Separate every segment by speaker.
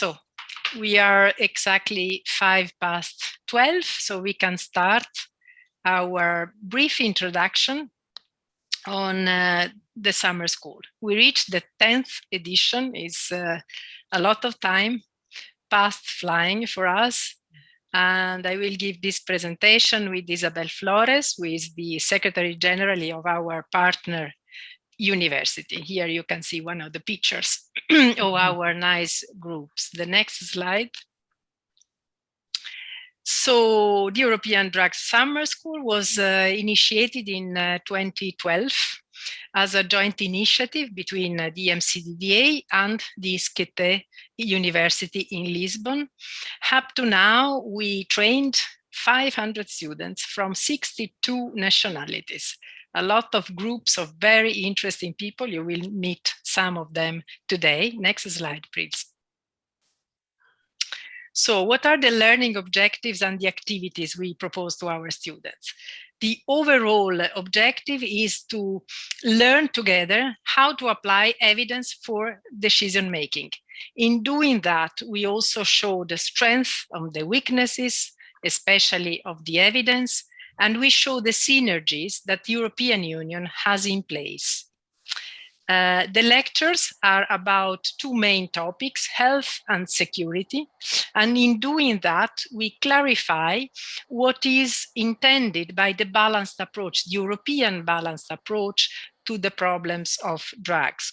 Speaker 1: So we are exactly five past 12, so we can start our brief introduction on uh, the summer school. We reached the 10th edition, is uh, a lot of time past flying for us. And I will give this presentation with Isabel Flores, who is the Secretary General of our partner university. Here you can see one of the pictures of mm-hmm. our nice groups. The next slide. So the European Drug Summer School was uh, initiated in uh, 2012 as a joint initiative between uh, the EMCDDA and the ISCTE University in Lisbon. Up to now, we trained 500 students from 62 nationalities a lot of groups of very interesting people. You will meet some of them today. Next slide, please. So what are the learning objectives and the activities we propose to our students? The overall objective is to learn together how to apply evidence for decision making. In doing that, we also show the strength of the weaknesses, especially of the evidence, and we show the synergies that the European Union has in place. Uh, the lectures are about two main topics, health and security. And in doing that, we clarify what is intended by the balanced approach, the European balanced approach to the problems of drugs.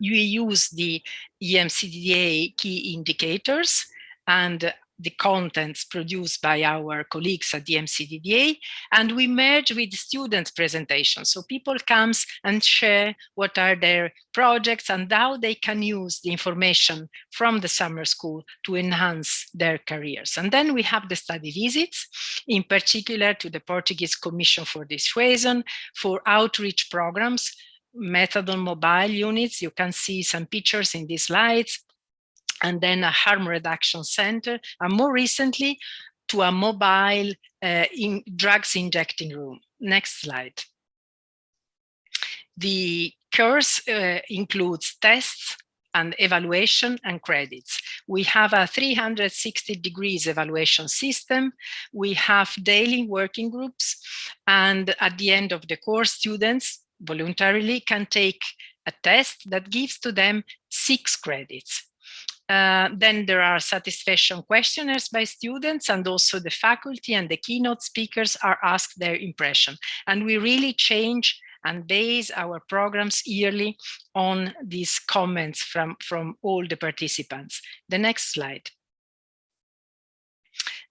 Speaker 1: We use the EMCDDA key indicators and the contents produced by our colleagues at the EMCDDA, and we merge with students' presentations. So people comes and share what are their projects and how they can use the information from the summer school to enhance their careers. And then we have the study visits, in particular to the Portuguese Commission for Dissuasion, for outreach programs, methadone mobile units. You can see some pictures in these slides and then a harm reduction center, and more recently to a mobile uh, in drugs injecting room. Next slide. The course uh, includes tests and evaluation and credits. We have a 360 degrees evaluation system. We have daily working groups. And at the end of the course, students voluntarily can take a test that gives to them six credits. Uh, then there are satisfaction questionnaires by students and also the faculty and the keynote speakers are asked their impression. And we really change and base our programs yearly on these comments from, from all the participants. The next slide.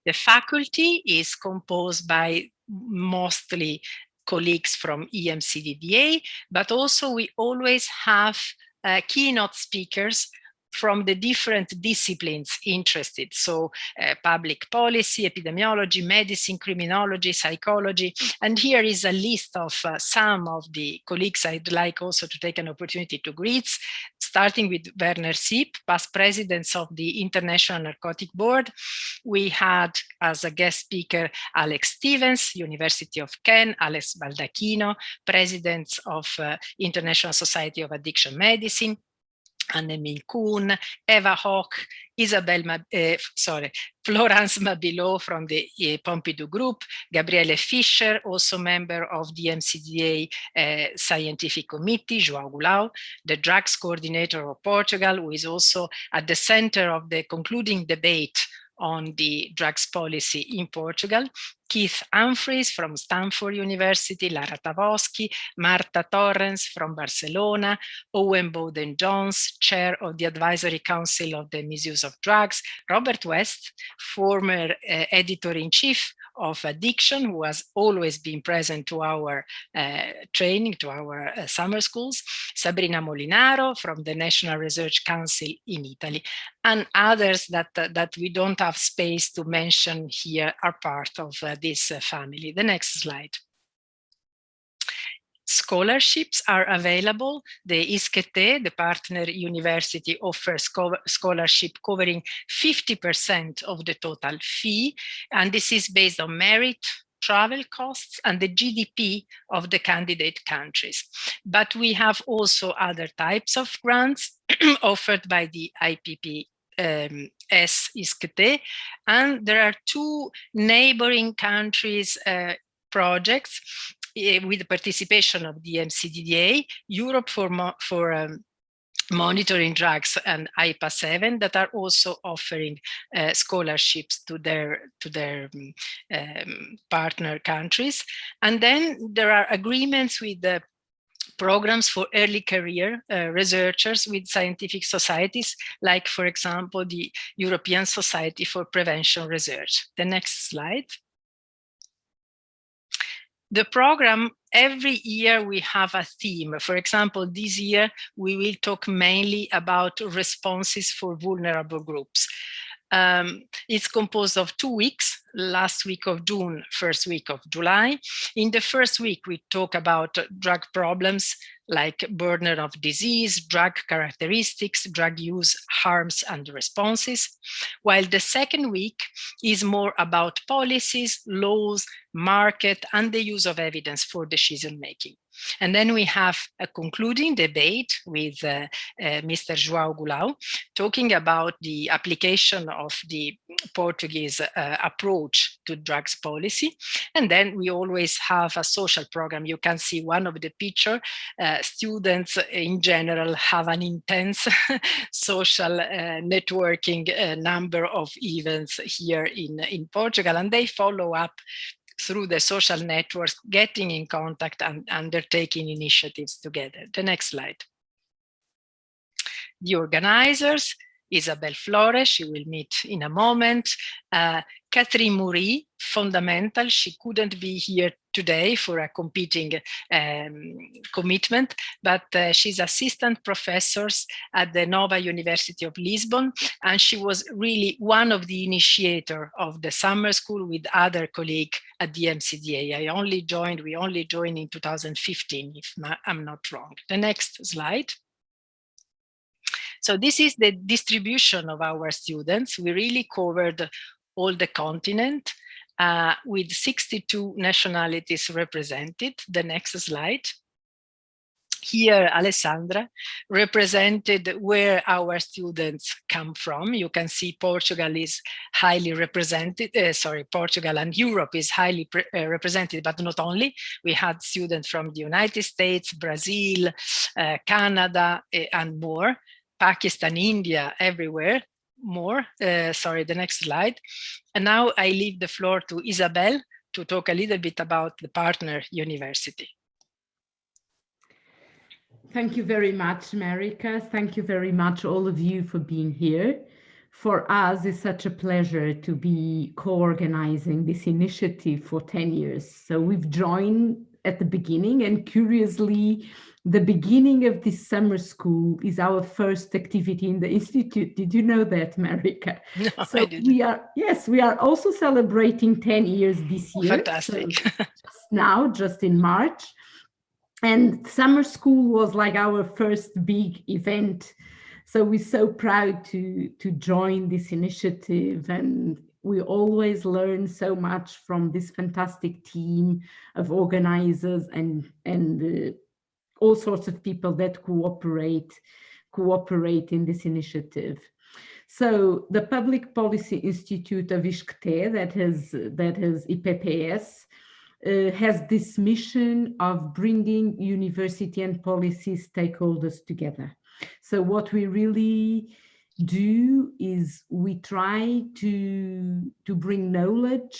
Speaker 1: The faculty is composed by mostly colleagues from EMCDDA, but also we always have uh, keynote speakers from the different disciplines interested. So uh, public policy, epidemiology, medicine, criminology, psychology. And here is a list of uh, some of the colleagues I'd like also to take an opportunity to greet, starting with Werner Sipp, past president of the International Narcotic Board. We had as a guest speaker, Alex Stevens, University of Kent, Alex Baldacchino, president of uh, International Society of Addiction Medicine, Anne Kuhn, Eva Hoch, Isabel, uh, sorry, Florence Mabilot from the uh, Pompidou Group, Gabriele Fischer, also member of the EMCDDA uh, Scientific Committee, João Goulão, the drugs coordinator of Portugal, who is also at the center of the concluding debate on the drugs policy in Portugal, Keith Humphreys from Stanford University, Lara Tavoschi, Marta Torrens from Barcelona, Owen Bowden-Jones, chair of the Advisory Council of the Misuse of Drugs, Robert West, former uh, editor-in-chief of addiction who has always been present to our uh, training, to our uh, summer schools, Sabrina Molinaro from the National Research Council in Italy, and others that, uh, that we don't have space to mention here are part of uh, this uh, family. The next slide scholarships are available. The ISCTE, the partner university, offers scholarship covering 50% of the total fee. And this is based on merit, travel costs and the GDP of the candidate countries. But we have also other types of grants offered by the IPP um, S ISCTE, and there are two neighboring countries uh, projects with the participation of the EMCDDA, Europe for, for um, monitoring drugs and IPA 7 that are also offering uh, scholarships to their to their um, um, partner countries and then there are agreements with the programs for early career uh, researchers with scientific societies, like, for example, the European Society for Prevention Research. The next slide. The program, every year we have a theme. For example, this year we will talk mainly about responses for vulnerable groups. Um, it's composed of two weeks, last week of June, first week of July. In the first week, we talk about drug problems like burden of disease, drug characteristics, drug use harms and responses, while the second week is more about policies, laws, market, and the use of evidence for decision making. And then we have a concluding debate with uh, uh, Mr. João Goulão, talking about the application of the Portuguese uh, approach to drugs policy. And then we always have a social program. You can see one of the picture. Uh, students in general have an intense social uh, networking uh, number of events here in, in Portugal, and they follow up through the social networks, getting in contact and undertaking initiatives together. The next slide. The organizers, Isabel Flores, she will meet in a moment. Uh, Catherine Moury, fundamental, she couldn't be here today for a competing um, commitment, but uh, she's assistant professors at the Nova University of Lisbon, and she was really one of the initiator of the summer school with other colleagues at the EMCDDA. I only joined, we only joined in 2015, if I'm not wrong. The next slide. So this is the distribution of our students. We really covered all the continent uh, with 62 nationalities represented. The next slide. Here, Alessandra represented where our students come from. You can see Portugal is highly represented, uh, sorry, Portugal and Europe is highly uh, represented, but not only. We had students from the United States, Brazil, uh, Canada, uh, and more. Pakistan, India, everywhere more. Uh, sorry, the next slide. And now I leave the floor to Isabel to talk a little bit about the partner university.
Speaker 2: Thank you very much, Marika. Thank you very much, all of you, for being here. For us, it's such a pleasure to be co-organizing this initiative for 10 years. So we've joined at the beginning and curiously, the beginning of this summer school is our first activity in the Institute. Did you know that, Marika?
Speaker 1: No,
Speaker 2: so we are, yes, we are also celebrating 10 years this year.
Speaker 1: Fantastic.
Speaker 2: So just now, just in March. And summer school was like our first big event. So we're so proud to, to join this initiative and we always learn so much from this fantastic team of organizers and, and uh, all sorts of people that cooperate cooperate in this initiative. So the Public Policy Institute of ISCTE that has that has IPPS uh, has this mission of bringing university and policy stakeholders together. So what we really do is we try to to bring knowledge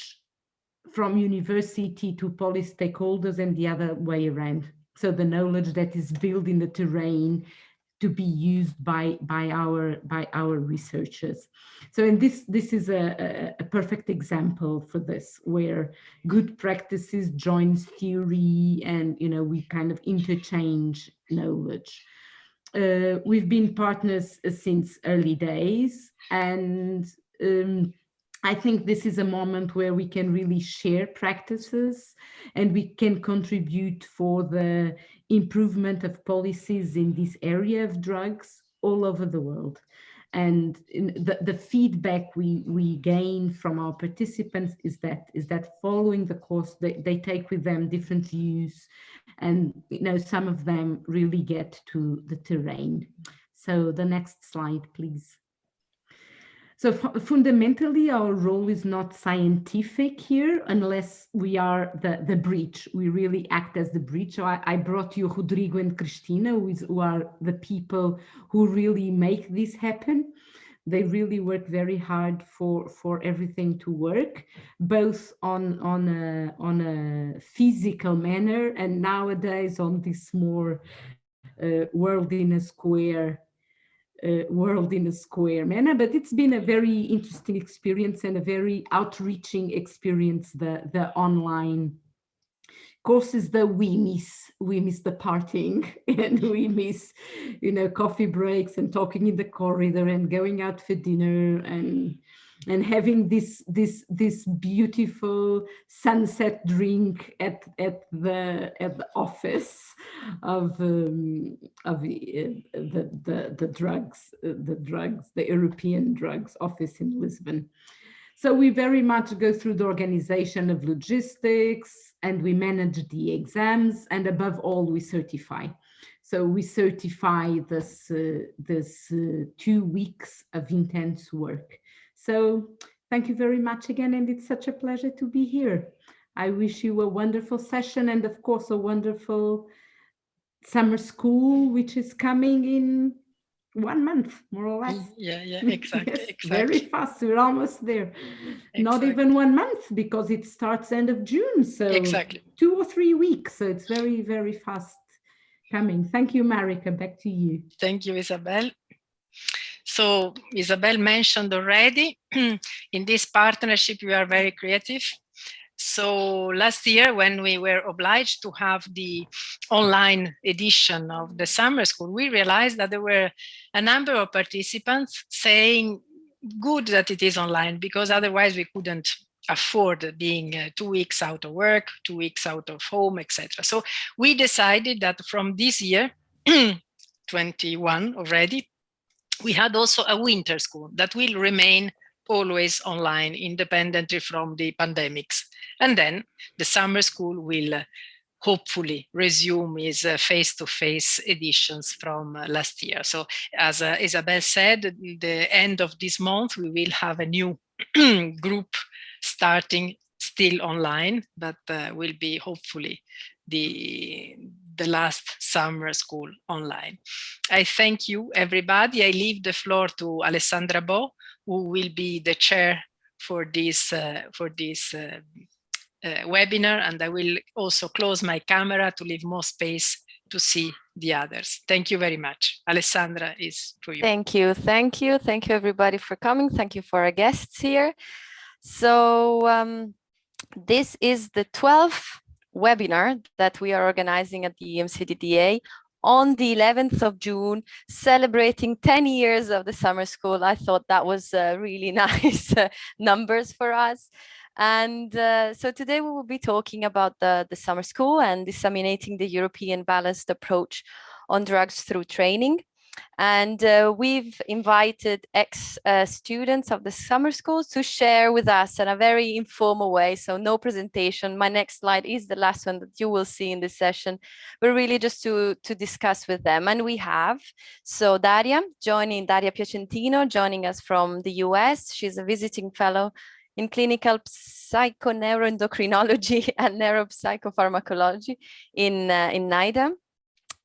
Speaker 2: from university to policy stakeholders and the other way around so the knowledge that is built in the terrain to be used by by our by our researchers. So and this this is a, a, perfect example for this where good practices joins theory and you know we kind of interchange knowledge. Uh, we've been partners since early days and um, I think this is a moment where we can really share practices and we can contribute for the improvement of policies in this area of drugs all over the world. And the, the feedback we, we gain from our participants is that is that following the course, they, they take with them different views and you know some of them really get to the terrain. So the next slide, please. So fundamentally, our role is not scientific here, unless we are the, the bridge. We really act as the bridge. So I, I brought you Rodrigo and Cristina, who, is, who are the people who really make this happen. They really work very hard for, for everything to work, both on, on, a, on a physical manner and nowadays on this more uh, world in a square uh, world in a square manner, but it's been a very interesting experience and a very outreaching experience, the, the online courses that we miss. We miss the partying and we miss, you know, coffee breaks and talking in the corridor and going out for dinner and and having this this this beautiful sunset drink at at the at the office of um, of the, the the the drugs the drugs the European drugs office in Lisbon. So we very much go through the organization of logistics and we manage the exams and above all we certify. So we certify this uh, this uh, two weeks of intense work. So thank you very much again. And it's such a pleasure to be here. I wish you a wonderful session and of course a wonderful summer school, which is coming in one month, more or less.
Speaker 1: Yeah, yeah, exactly, yes, exactly.
Speaker 2: Very fast, we're almost there. Exactly. Not even one month because it starts end of June. So
Speaker 1: exactly
Speaker 2: two or three weeks. So it's very, very fast coming. Thank you, Marika. Back to you.
Speaker 1: Thank you, Isabel. So Isabel mentioned already, in this partnership, we are very creative. So last year, when we were obliged to have the online edition of the summer school, we realized that there were a number of participants saying, good that it is online, because otherwise we couldn't afford being uh, two weeks out of work, two weeks out of home, etc. So we decided that from this year, 21 already, we had also a winter school that will remain always online independently from the pandemics. And then the summer school will uh, hopefully resume its face-to-face -face editions from uh, last year. So as uh, Isabel said, the end of this month, we will have a new group starting still online, but uh, will be hopefully the the last summer school online. I thank you, everybody. I leave the floor to Alessandra Bo, who will be the chair for this uh, for this uh, uh, webinar, and I will also close my camera to leave more space to see the others. Thank you very much. Alessandra is for you.
Speaker 3: Thank you. Thank you. Thank you, everybody, for coming. Thank you for our guests here. So um, this is the 12th webinar that we are organizing at the EMCDDA on the 11th of June, celebrating 10 years of the summer school. I thought that was uh, really nice uh, numbers for us. And uh, so today we will be talking about the, the summer school and disseminating the European balanced approach on drugs through training. And uh, we've invited ex-students uh, of the summer schools to share with us in a very informal way. So no presentation. My next slide is the last one that you will see in this session, but really just to, to discuss with them. And we have, so Daria joining, Daria Piacentino joining us from the US. She's a visiting fellow in clinical psychoneuroendocrinology and neuropsychopharmacology in, uh, in NIDA.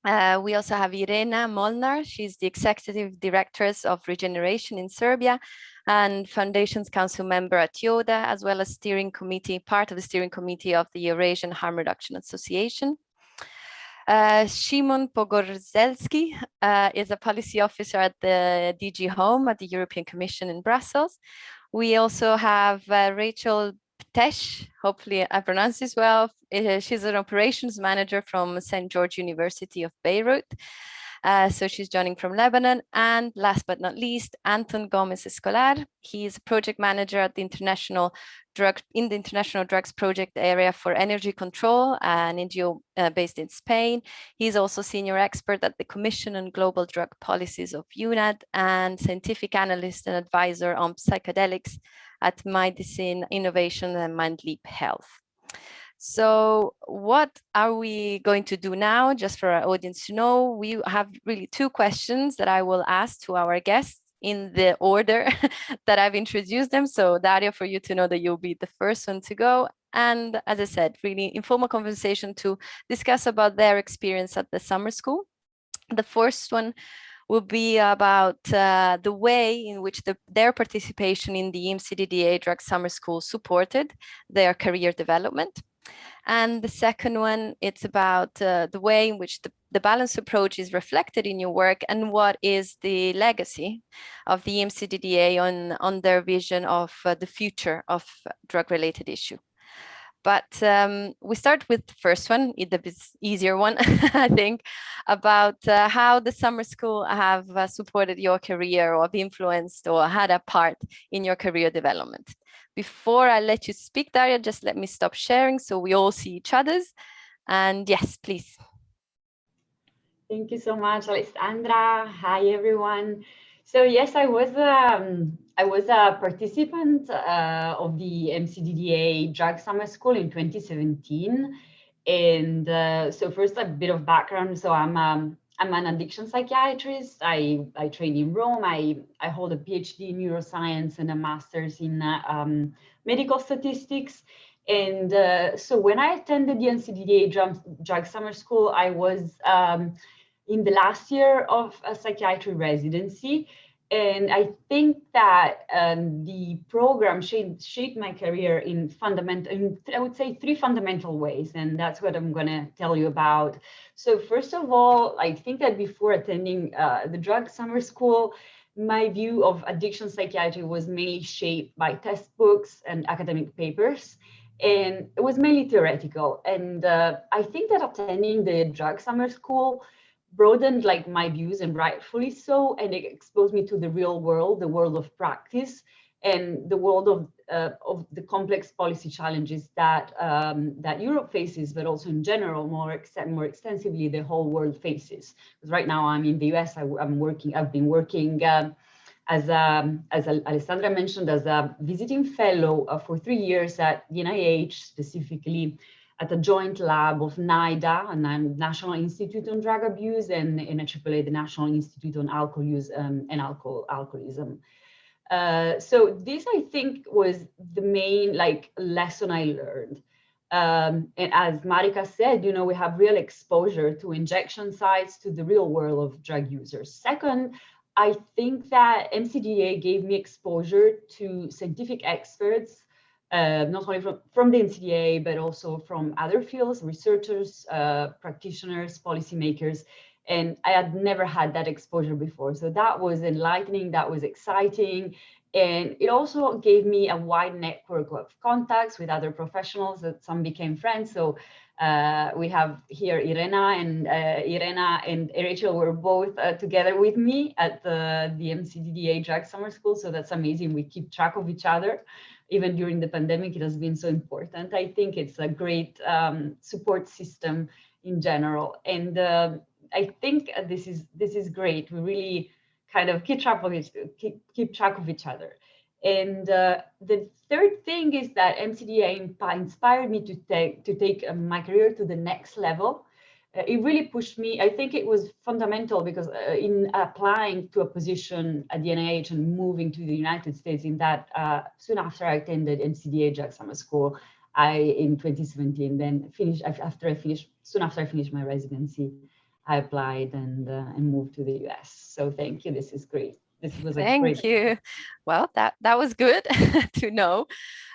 Speaker 3: Uh, we also have Irena Molnar. She's the executive director of regeneration in Serbia and Foundations Council member at YODA, as well as steering committee, part of the steering committee of the Eurasian Harm Reduction Association. Uh, Szymon Pogorzelski uh, is a policy officer at the DG Home at the European Commission in Brussels. We also have uh, Rachel Tesh, hopefully I pronounce this well. Uh, she's an operations manager from St. George University of Beirut. Uh, so she's joining from Lebanon. And last but not least, Anton Gomez Escolar. He's a project manager at the International Drug in the International Drugs Project area for energy control, an NGO uh, based in Spain. He's also senior expert at the Commission on Global Drug Policies of UNAD and scientific analyst and advisor on psychedelics at Medicine Innovation and MindLeap Health. So what are we going to do now? Just for our audience to know, we have really two questions that I will ask to our guests. In the order that I've introduced them. So Daria, for you to know that you'll be the first one to go. And as I said, really informal conversation to discuss about their experience at the summer school. The first one will be about uh, the way in which the, their participation in the EMCDDA Drug Summer School supported their career development. And the second one, it's about uh, the way in which the, the balanced approach is reflected in your work and what is the legacy of the EMCDDA on, on their vision of uh, the future of drug-related issue. But um, we start with the first one, the easier one, I think, about uh, how the summer school have uh, supported your career or influenced or had a part in your career development. Before I let you speak, Daria, just let me stop sharing so we all see each other's. And yes, please.
Speaker 4: Thank you so much, Alessandra. Hi, everyone. So yes, I was um, I was a participant uh, of the EMCDDA Drug Summer School in 2017, and uh, so first a bit of background. So I'm um, I'm an addiction psychiatrist. I I train in Rome. I I hold a PhD in neuroscience and a master's in uh, um, medical statistics. And uh, so when I attended the EMCDDA Drug, Drug Summer School, I was um, in the last year of a psychiatry residency. And I think that um, the program shaped, shaped my career in fundamental, in, I would say three fundamental ways, and that's what I'm gonna tell you about. So first of all, I think that before attending uh, the drug summer school, my view of addiction psychiatry was mainly shaped by textbooks and academic papers and it was mainly theoretical. And uh, I think that attending the drug summer school broadened like my views and rightfully so and it exposed me to the real world the world of practice and the world of uh, of the complex policy challenges that um, that Europe faces, but also in general, more extent, more extensively, the whole world faces. Because right now I'm in the US, I, am working, I've been working um, as a, as Alessandra mentioned, as a visiting fellow uh, for three years at the NIH, specifically at a joint lab of NIDA, a National Institute on Drug Abuse, and NIAAA, the National Institute on Alcohol Use um, and Alcohol Alcoholism. Uh, so this, I think, was the main like lesson I learned. Um, and as Marika said, you know, we have real exposure to injection sites, to the real world of drug users. Second, I think that EMCDDA gave me exposure to scientific experts uh, not only from, from the EMCDDA, but also from other fields, researchers, uh, practitioners, policymakers. And I had never had that exposure before. So that was enlightening, that was exciting. And it also gave me a wide network of contacts with other professionals that some became friends. So uh, we have here Irena and uh, Irena and Rachel were both uh, together with me at the, the EMCDDA Drug Summer School. So that's amazing. We keep track of each other even during the pandemic, it has been so important. I think it's a great um, support system in general. And uh, I think this is this is great. We really kind of keep track of it, keep, keep track of each other. And uh, the third thing is that EMCDDA inspired me to take to take uh, my career to the next level it really pushed me. I think it was fundamental because uh, in applying to a position at the NIH and moving to the United States in that uh, soon after I attended EMCDDA Drug Summer School, I in 2017 then finished after I finished soon after I finished my residency, I applied and uh, and moved to the US. So thank you. This is great. This was a
Speaker 3: thank
Speaker 4: great
Speaker 3: you. Well, that that was good to know.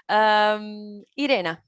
Speaker 3: Um, Irena,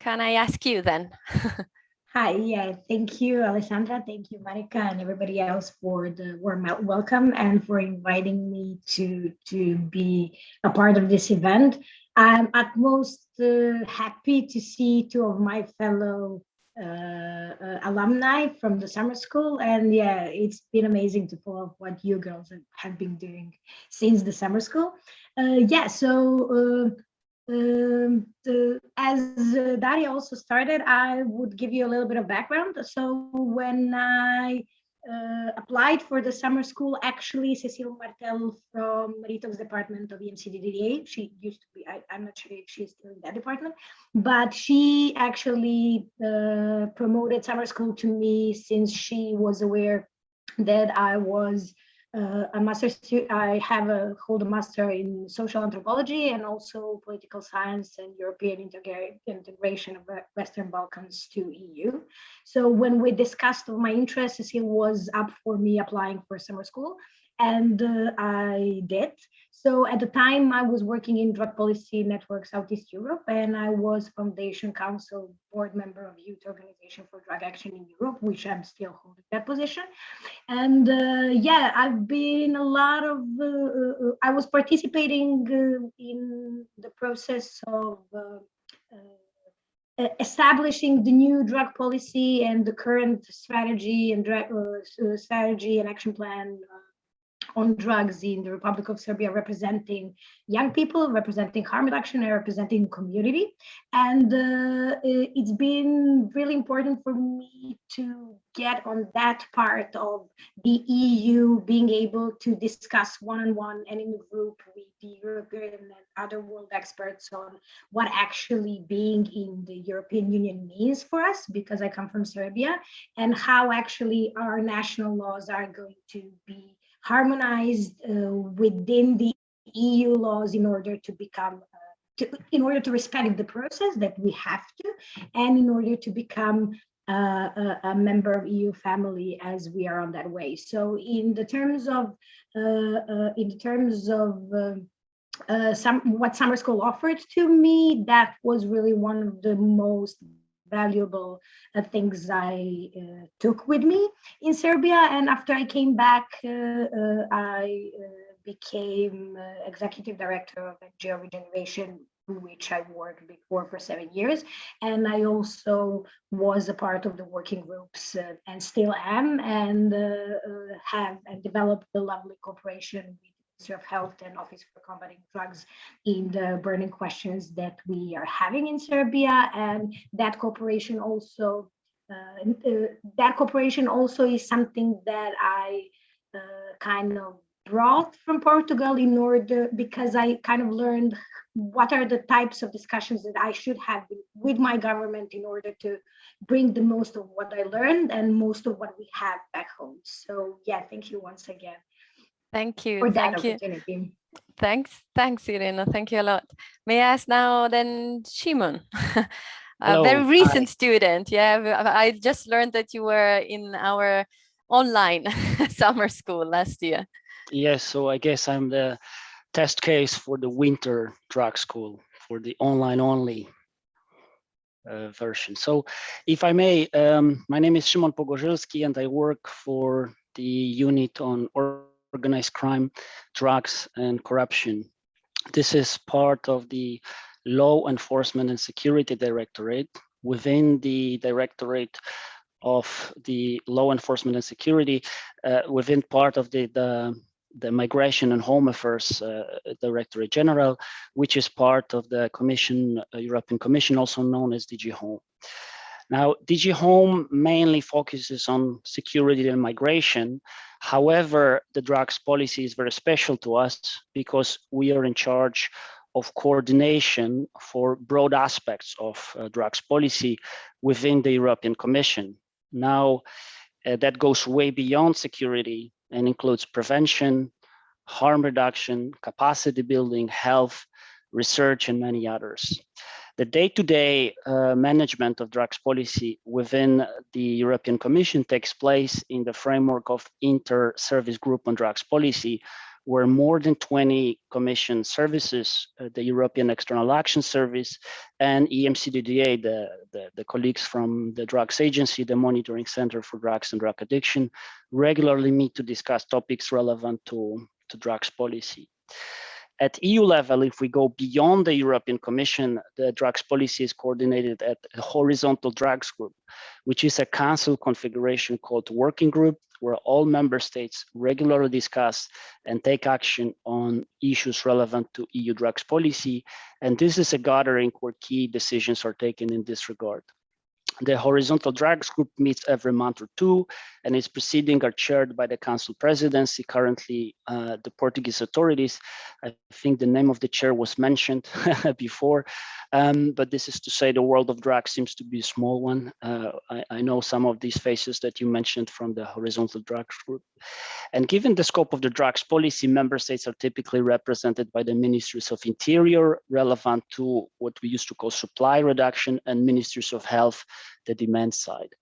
Speaker 3: can I ask you then?
Speaker 5: Hi, yeah, thank you, Alessandra. Thank you, Marika, and everybody else for the warm welcome and for inviting me to, to be a part of this event. I'm at most uh, happy to see two of my fellow uh, uh, alumni from the summer school. And yeah, it's been amazing to follow what you girls have been doing since the summer school. Uh, yeah, so uh, um, the, as uh, Daria also started, I would give you a little bit of background. So when I uh, applied for the summer school, actually Cecile Martel from Marito's department of EMCDDA, she used to be, I, am not sure if she's still in that department, but she actually uh, promoted summer school to me since she was aware that I was uh, a master's. I have a hold a master in social anthropology and also political science and European integration of Western Balkans to EU. So when we discussed my interests, it was up for me applying for summer school, and uh, I did. So at the time, I was working in Drug Policy Network Southeast Europe, and I was Foundation Council board member of Youth Organization for Drug Action in Europe, which I'm still holding that position. And uh, yeah, I've been a lot of, uh, uh, I was participating uh, in the process of uh, uh, establishing the new drug policy and the current strategy and drug, strategy and action plan on drugs in the Republic of Serbia, representing young people, representing harm reduction, and representing community. And uh, it's been really important for me to get on that part of the EU being able to discuss one-on-one and in the group with the European and other world experts on what actually being in the European Union means for us, because I come from Serbia, and how actually our national laws are going to be harmonized uh, within the EU laws in order to become, uh, to, in order to respect the process that we have to, and in order to become uh, a, a member of EU family as we are on that way. So in the terms of, uh, uh, in the terms of um, uh, some what summer school offered to me, that was really one of the most valuable uh, things I uh, took with me in Serbia. And after I came back, uh, uh, I uh, became uh, executive director of NGO Regeneration, which I worked before for seven years. And I also was a part of the working groups and still am, and have and developed a lovely cooperation with of Health and Office for Combating Drugs in the burning questions that we are having in Serbia. And that cooperation also, uh, uh, that cooperation also is something that I uh, kind of brought from Portugal in order, because I kind of learned what are the types of discussions that I should have with my government in order to bring the most of what I learned and most of what we have back home. So yeah, thank you once again
Speaker 3: Thank you.
Speaker 5: for that
Speaker 3: Thank you. Thanks. Thanks, Irena. Thank you a lot. May I ask now then Szymon? A very
Speaker 6: Hello,
Speaker 3: recent student. Yeah, I just learned that you were in our online summer school last year.
Speaker 6: Yes, so I guess I'm the test case for the winter drug school for the online only uh, version. So if I may, um, my name is Szymon Pogorzelski and I work for the unit on or- organized crime, drugs and corruption. This is part of the Law Enforcement and Security Directorate within the Directorate of the Law Enforcement and Security uh, within part of the, the the Migration and Home Affairs uh, Directorate General, which is part of the Commission, uh, European Commission, also known as DG Home. Now, DG Home mainly focuses on security and migration. However, the drugs policy is very special to us because we are in charge of coordination for broad aspects of uh, drugs policy within the European Commission. Now, uh, that goes way beyond security and includes prevention, harm reduction, capacity building, health, research, and many others. The day-to-day uh, management of drugs policy within the European Commission takes place in the framework of inter-service group on drugs policy, where more than 20 commission services, uh, the European External Action Service and EMCDDA, the, the, the colleagues from the Drugs Agency, the Monitoring Center for Drugs and Drug Addiction, regularly meet to discuss topics relevant to, to drugs policy. At EU level, if we go beyond the European Commission, the drugs policy is coordinated at a horizontal drugs group, which is a council configuration called working group, where all member states regularly discuss and take action on issues relevant to EU drugs policy. And this is a gathering where key decisions are taken in this regard. The horizontal drugs group meets every month or two, and its proceedings are chaired by the council presidency, currently uh, the Portuguese authorities. I think the name of the chair was mentioned before, um, but this is to say the world of drugs seems to be a small one. Uh, I, I, know some of these faces that you mentioned from the horizontal drugs group. And given the scope of the drugs policy, member states are typically represented by the ministries of interior, relevant to what we used to call supply reduction, and ministries of health, the demand side.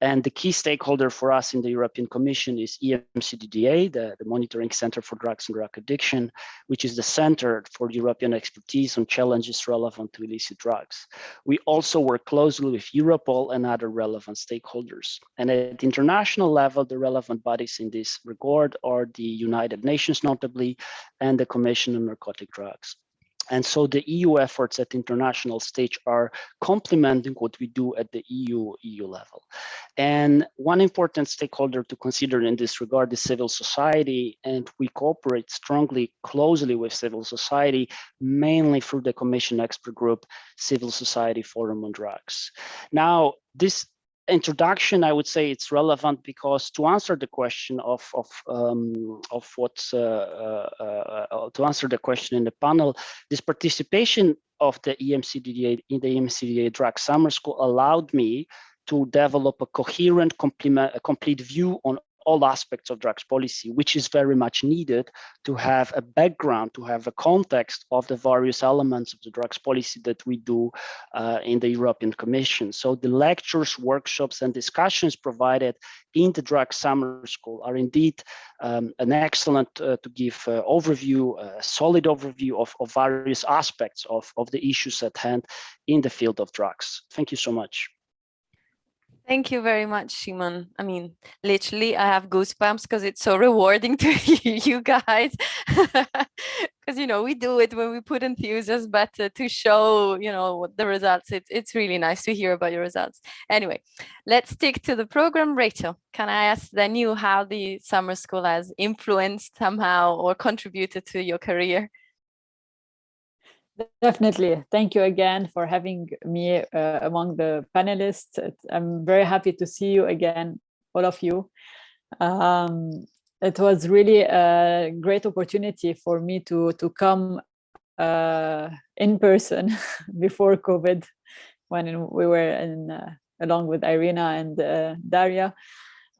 Speaker 6: And the key stakeholder for us in the European Commission is EMCDDA, the, the Monitoring Center for Drugs and Drug Addiction, which is the center for European expertise on challenges relevant to illicit drugs. We also work closely with Europol and other relevant stakeholders. And at international level, the relevant bodies in this regard are the United Nations notably, and the Commission on Narcotic Drugs. And so the EU efforts at international stage are complementing what we do at the EU EU level. And one important stakeholder to consider in this regard is civil society, and we cooperate strongly, closely with civil society, mainly through the Commission Expert Group, Civil Society Forum on Drugs. Now, this introduction, I would say it's relevant because to answer the question of of um, of what's uh, uh, uh, to answer the question in the panel, this participation of the EMCDDA in the EMCDDA drug summer school allowed me to develop a coherent, complete view on all aspects of drugs policy, which is very much needed to have a background, to have a context of the various elements of the drugs policy that we do uh, in the European Commission. So the lectures, workshops, and discussions provided in the drug summer school are indeed um, an excellent uh, to give uh, overview, a solid overview of, of various aspects of, of the issues at hand in the field of drugs. Thank you so much.
Speaker 3: Thank you very much, Szymon. I mean, literally, I have goosebumps because it's so rewarding to you guys. Because, you know, we do it when we put enthusiasm, but uh, to show, you know, the results, it's, it's really nice to hear about your results. Anyway, let's stick to the program. Rachel, can I ask then you how the summer school has influenced somehow or contributed to your career?
Speaker 7: Definitely. Thank you again for having me uh, among the panelists. I'm very happy to see you again, all of you. Um, it was really a great opportunity for me to, to come uh, in person before COVID, when we were in, uh, along with Irena and uh, Daria.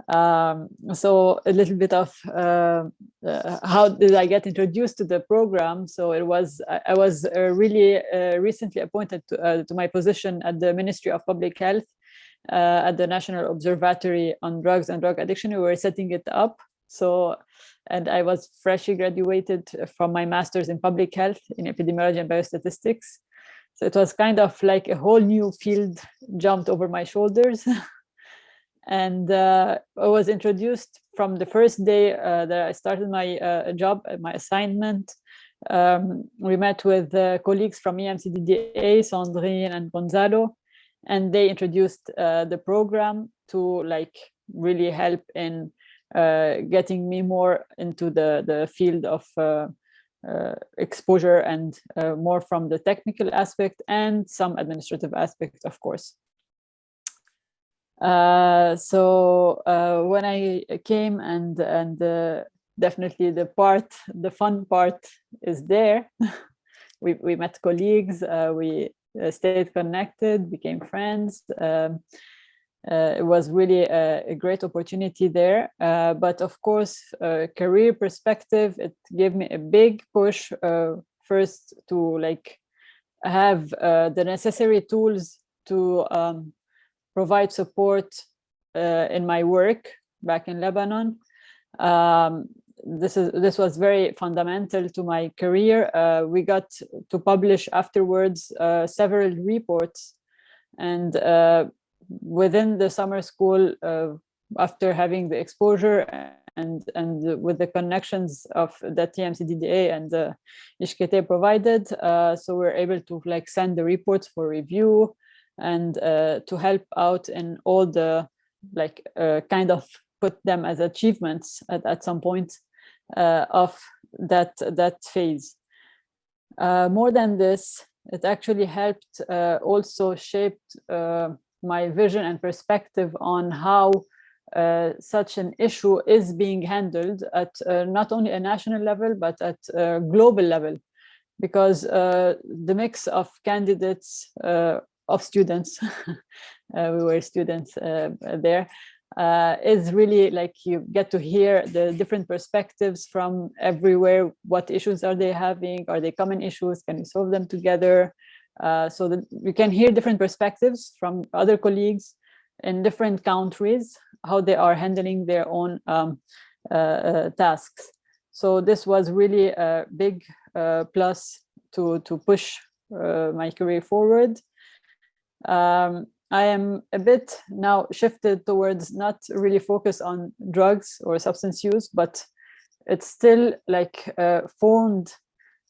Speaker 7: Um, so a little bit of uh, uh, how did I get introduced to the program? So it was I, I was uh, really uh, recently appointed to, uh, to, my position at the Ministry of Public Health uh, at the National Observatory on Drugs and Drug Addiction. We were setting it up. So and I was freshly graduated from my master's in public health in epidemiology and biostatistics. So it was kind of like a whole new field jumped over my shoulders. and uh, I was introduced from the first day uh, that I started my uh, job, uh, my assignment. Um, we met with uh, colleagues from EMCDDA, Sandrine and Gonzalo, and they introduced uh, the program to like really help in getting me more into the, the field of exposure and more from the technical aspect and some administrative aspect, of course. Uh, so uh, when I came and and uh, definitely the part, the fun part is there. we we met colleagues, uh, we uh, stayed connected, became friends. Um, it was really a, a, great opportunity there. but of course, career perspective, it gave me a big push first to like have the necessary tools to um, provide support uh, in my work back in Lebanon. Um, this is this was very fundamental to my career. Uh, we got to publish afterwards uh, several reports, and uh, within the summer school, uh, after having the exposure and and with the connections of the EMCDDA and the ISCTE provided, uh, so we're able to like send the reports for review and uh, to help out in all the like uh, kind of put them as achievements at, at some point uh, of that that phase. Uh, more than this, it actually helped uh, also shaped uh, my vision and perspective on how such an issue is being handled at not only a national level, but at a global level, because uh, the mix of candidates, of students, uh, we were students uh, there, is really like you get to hear the different perspectives from everywhere. What issues are they having? Are they common issues? Can we solve them together? so that you can hear different perspectives from other colleagues in different countries how they are handling their own um, uh, uh, tasks. So this was really a big uh, plus to, to push my career forward. Um, I am a bit now shifted towards not really focus on drugs or substance use, but it's still like uh, formed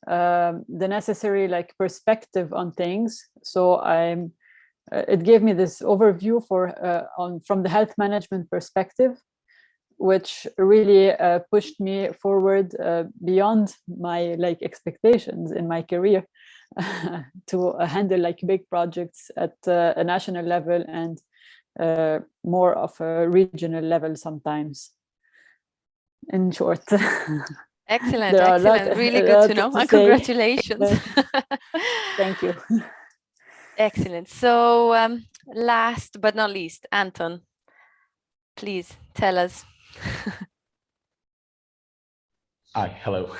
Speaker 7: um, the necessary like perspective on things. So I'm uh, it gave me this overview for uh, on from the health management perspective, which really uh, pushed me forward uh, beyond my like expectations in my career to uh, handle like big projects at uh, a national level and more of a regional level sometimes. In short.
Speaker 3: Excellent, excellent. Lot, really good to know. To Congratulations.
Speaker 7: Thank you.
Speaker 3: Excellent. So um, last but not least, Anton, please tell us.
Speaker 8: Hi, hello.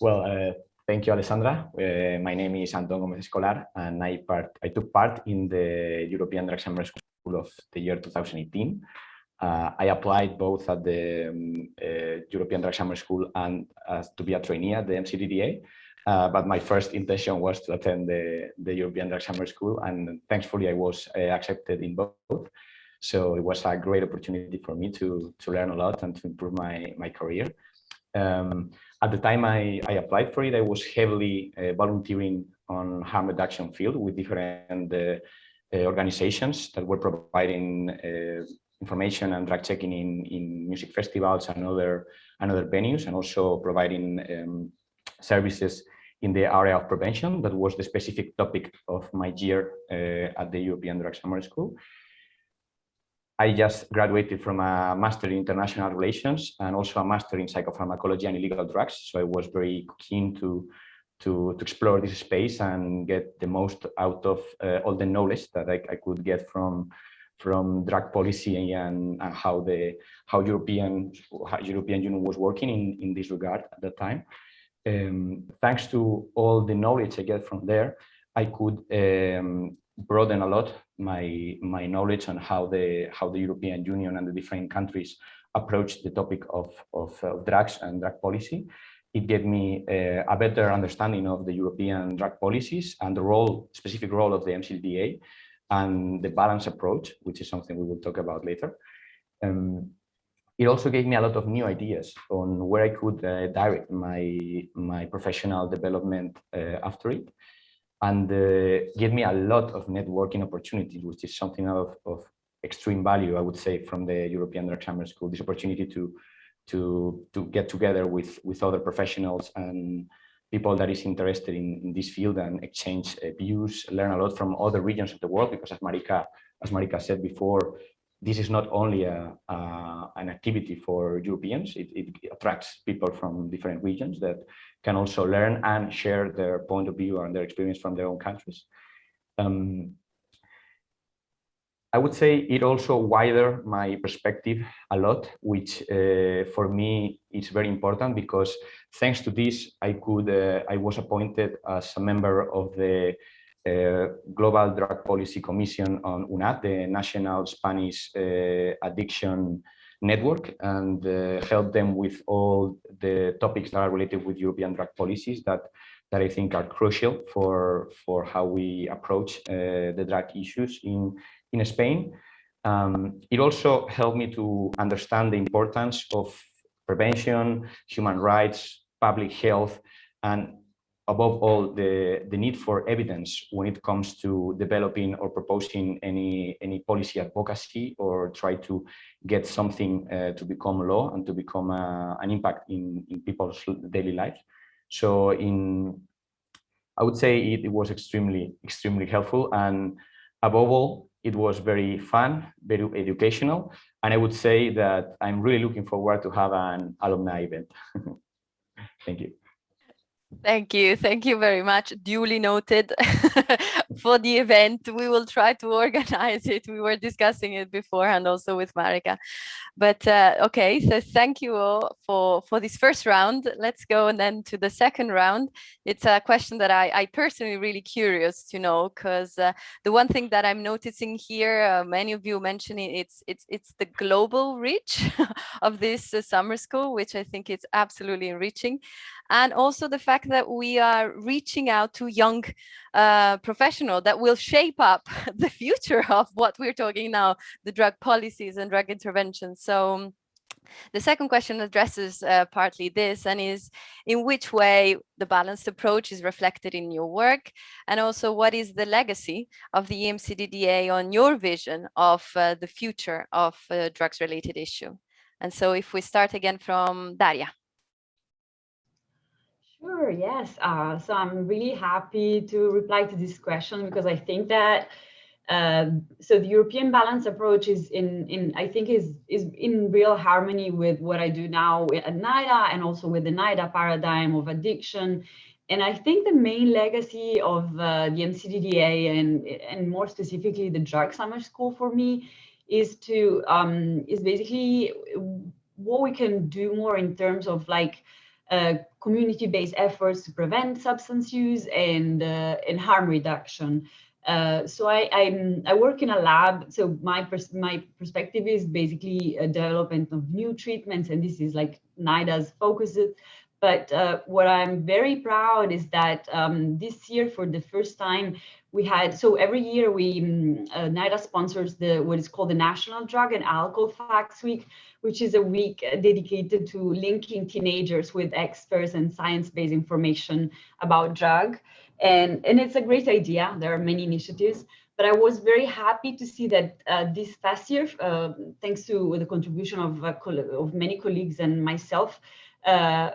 Speaker 8: well, uh, thank you, Alessandra. Uh, my name is Anton Gomez Escolar, and I, part, I took part in the European Drug Summer School of the year 2018. Uh, I applied both at the um, uh, European Drug Summer School and to be a trainee at the EMCDDA. Uh, but my first intention was to attend the, the European Drug Summer School, and thankfully I was uh, accepted in both. So it was a great opportunity for me to, to learn a lot and to improve my, my career. Um, at the time I, I applied for it, I was heavily uh, volunteering on harm reduction field with different uh, uh, organizations that were providing information and drug checking in, in music festivals and other, and other venues, and also providing um, services in the area of prevention. That was the specific topic of my year uh, at the European Drug Summer School. I just graduated from a master in international relations and also a master in psychopharmacology and illegal drugs. So I was very keen to, to, to explore this space and get the most out of uh, all the knowledge that I, I, could get from from drug policy and, and how the how European how European Union was working in, in this regard at that time um, thanks to all the knowledge I get from there, I could um, broaden a lot my my knowledge on how the how the European Union and the different countries approach the topic of, of, of drugs and drug policy. It gave me uh, a better understanding of the European drug policies and the role, specific role of the EMCDDA and the balance approach, which is something we will talk about later. Um, it also gave me a lot of new ideas on where I could uh, direct my my professional development uh, after it, and uh, gave me a lot of networking opportunities, which is something of, of extreme value, I would say, from the European Drug Summer School. This opportunity to to to get together with with other professionals and people that is interested in, in this field and exchange uh, views, learn a lot from other regions of the world, because as Marika as Marika said before, this is not only a, a, an activity for Europeans, it, it, attracts people from different regions that can also learn and share their point of view and their experience from their own countries. Um, I would say it also wider my perspective a lot, which uh, for me is very important because thanks to this, I could uh, I was appointed as a member of the uh, Global Drug Policy Commission on UNAD, the National Spanish uh, Addiction Network, and uh, help them with all the topics that are related with European drug policies that that I think are crucial for for how we approach uh, the drug issues in in Spain. Um, it also helped me to understand the importance of prevention, human rights, public health, and above all, the, the need for evidence when it comes to developing or proposing any, any policy advocacy or try to get something uh, to become law and to become uh, an impact in, in people's daily lives. So in, I would say it, it was extremely, extremely helpful. And above all, it was very fun, very educational, and I would say that I'm really looking forward to have an alumni event. Thank you.
Speaker 3: Thank you. Thank you very much. Duly noted for the event. We will try to organize it. We were discussing it beforehand also with Marika. But uh, okay, so thank you all for, for this first round. Let's go and then to the second round. It's a question that I, I personally really curious to know because uh, the one thing that I'm noticing here, uh, many of you mentioning it's it's it's the global reach of this uh, summer school, which I think is absolutely enriching and also the fact that we are reaching out to young uh, professional that will shape up the future of what we're talking now, the drug policies and drug interventions. So um, the second question addresses uh, partly this and is in which way the balanced approach is reflected in your work and also what is the legacy of the EMCDDA on your vision of uh, the future of uh, drugs related issue. And so if we start again from Daria.
Speaker 4: Sure, yes. Uh, so I'm really happy to reply to this question because I think that uh, so the European balance approach is in, in I think is is in real harmony with what I do now at NIDA and also with the NIDA paradigm of addiction. And I think the main legacy of uh, the EMCDDA and and more specifically the drug summer school for me is to um, is basically what we can do more in terms of like community-based efforts to prevent substance use and uh, and harm reduction. Uh, so I, I'm, i work in a lab. So my pers my perspective is basically a development of new treatments, and this is like NIDA's focus. But uh, what I'm very proud is that um, this year, for the first time, we had so every year we um, uh, NIDA sponsors the what is called the National Drug and Alcohol Facts Week, which is a week dedicated to linking teenagers with experts and science-based information about drug. And, and it's a great idea. There are many initiatives, but I was very happy to see that uh, this past year, uh, thanks to the contribution of, uh, of many colleagues and myself, uh,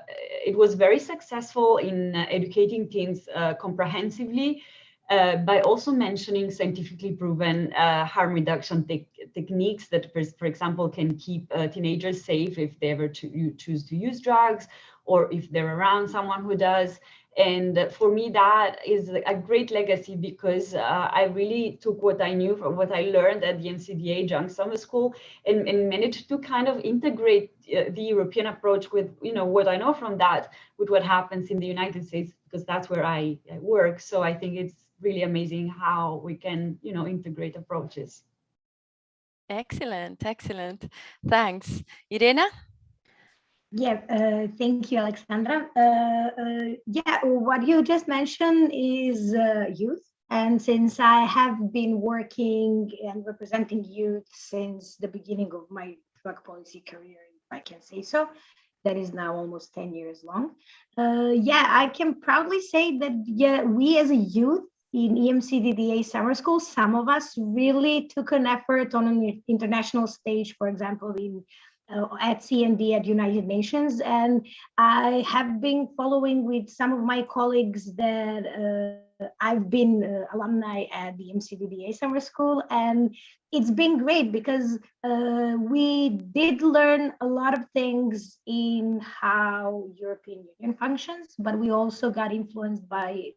Speaker 4: it was very successful in uh, educating teens uh, comprehensively uh, by also mentioning scientifically proven uh, harm reduction te techniques that, for example, can keep uh, teenagers safe if they ever cho choose to use drugs or if they're around someone who does. And for me, that is a great legacy because uh, I really took what I knew from what I learned at the EMCDDA Junk Summer School and, and managed to kind of integrate uh, the European approach with, you know, what I know from that with what happens in the United States, because that's where I, I work. So I think it's really amazing how we can, you know, integrate approaches.
Speaker 3: Excellent, excellent. Thanks. Irena?
Speaker 5: Yeah, uh, thank you, Alexandra. Uh, uh, yeah, what you just mentioned is uh, youth. And since I have been working and representing youth since the beginning of my drug policy career, if I can say so, that is now almost 10 years long. Uh, yeah, I can proudly say that yeah, we as a youth in EMCDDA summer school, some of us really took an effort on an international stage, for example, in uh, at CND at United Nations. And I have been following with some of my colleagues that uh, I've been uh, alumni at the EMCDDA summer school. And it's been great because uh, we did learn a lot of things in how European Union functions, but we also got influenced by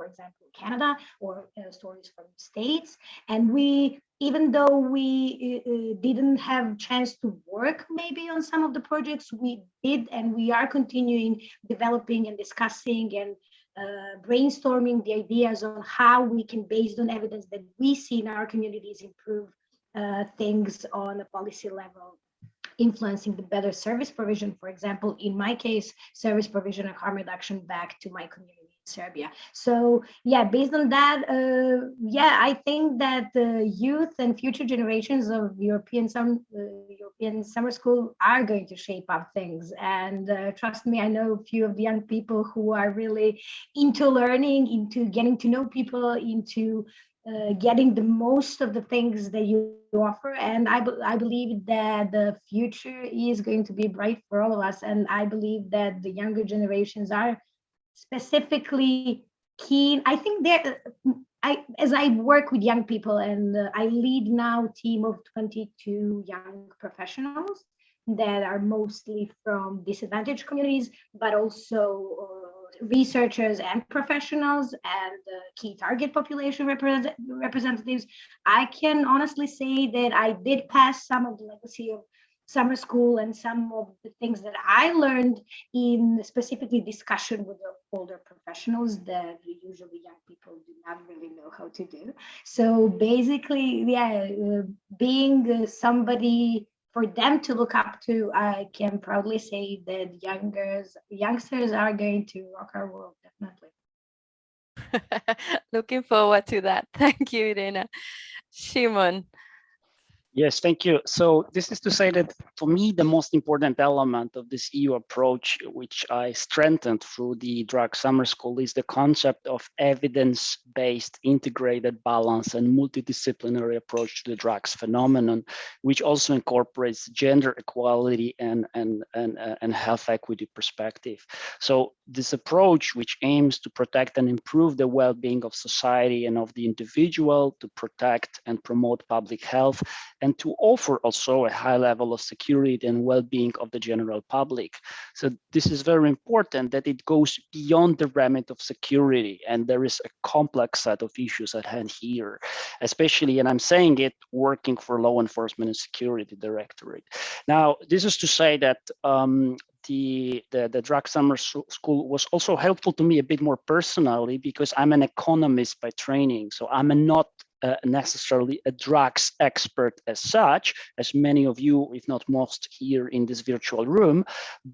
Speaker 5: for example, Canada or uh, stories from states. And we, even though we uh, uh, didn't have chance to work maybe on some of the projects, we did and we are continuing developing and discussing and uh, brainstorming the ideas on how we can, based on evidence that we see in our communities, improve uh, things on a policy level influencing the better service provision, for example, in my case, service provision and harm reduction back to my community. Serbia. So yeah, based on that, uh, yeah, I think that the youth and future generations of European uh, European summer school are going to shape up things. And uh, trust me, I know a few of the young people who are really into learning, into getting to know people, into uh, getting the most of the things that you offer. And I, I believe that the future is going to be bright for all of us. And I believe that the younger generations are specifically keen. I think there I, as I work with young people and uh, I lead now a team of 22 young professionals that are mostly from disadvantaged communities, but also uh, researchers and professionals and uh, key target population represent representatives. I can honestly say that I did pass some of the legacy of summer school and some of the things that I learned in specifically discussion with the older professionals that usually young people do not really know how to do. So basically, yeah, uh, being uh, somebody for them to look up to, I can proudly say that youngers, youngsters are going to rock our world, definitely.
Speaker 3: Looking forward to that. Thank you, Irena. Szymon.
Speaker 6: Yes, thank you. So this is to say that for me, the most important element of this EU approach, which I strengthened through the drug summer school is the concept of evidence-based integrated balance and multidisciplinary approach to the drugs phenomenon, which also incorporates gender equality and, and, and, uh, and health equity perspective. So this approach, which aims to protect and improve the well-being of society and of the individual, to protect and promote public health, and to offer also a high level of security and well-being of the general public. So this is very important that it goes beyond the remit of security and there is a complex set of issues at hand here, especially, and I'm saying it, working for law enforcement and security directorate. Now, this is to say that um, the, the, the drug summer school was also helpful to me a bit more personally because I'm an economist by training. So I'm not uh, necessarily a drugs expert as such, as many of you, if not most here in this virtual room,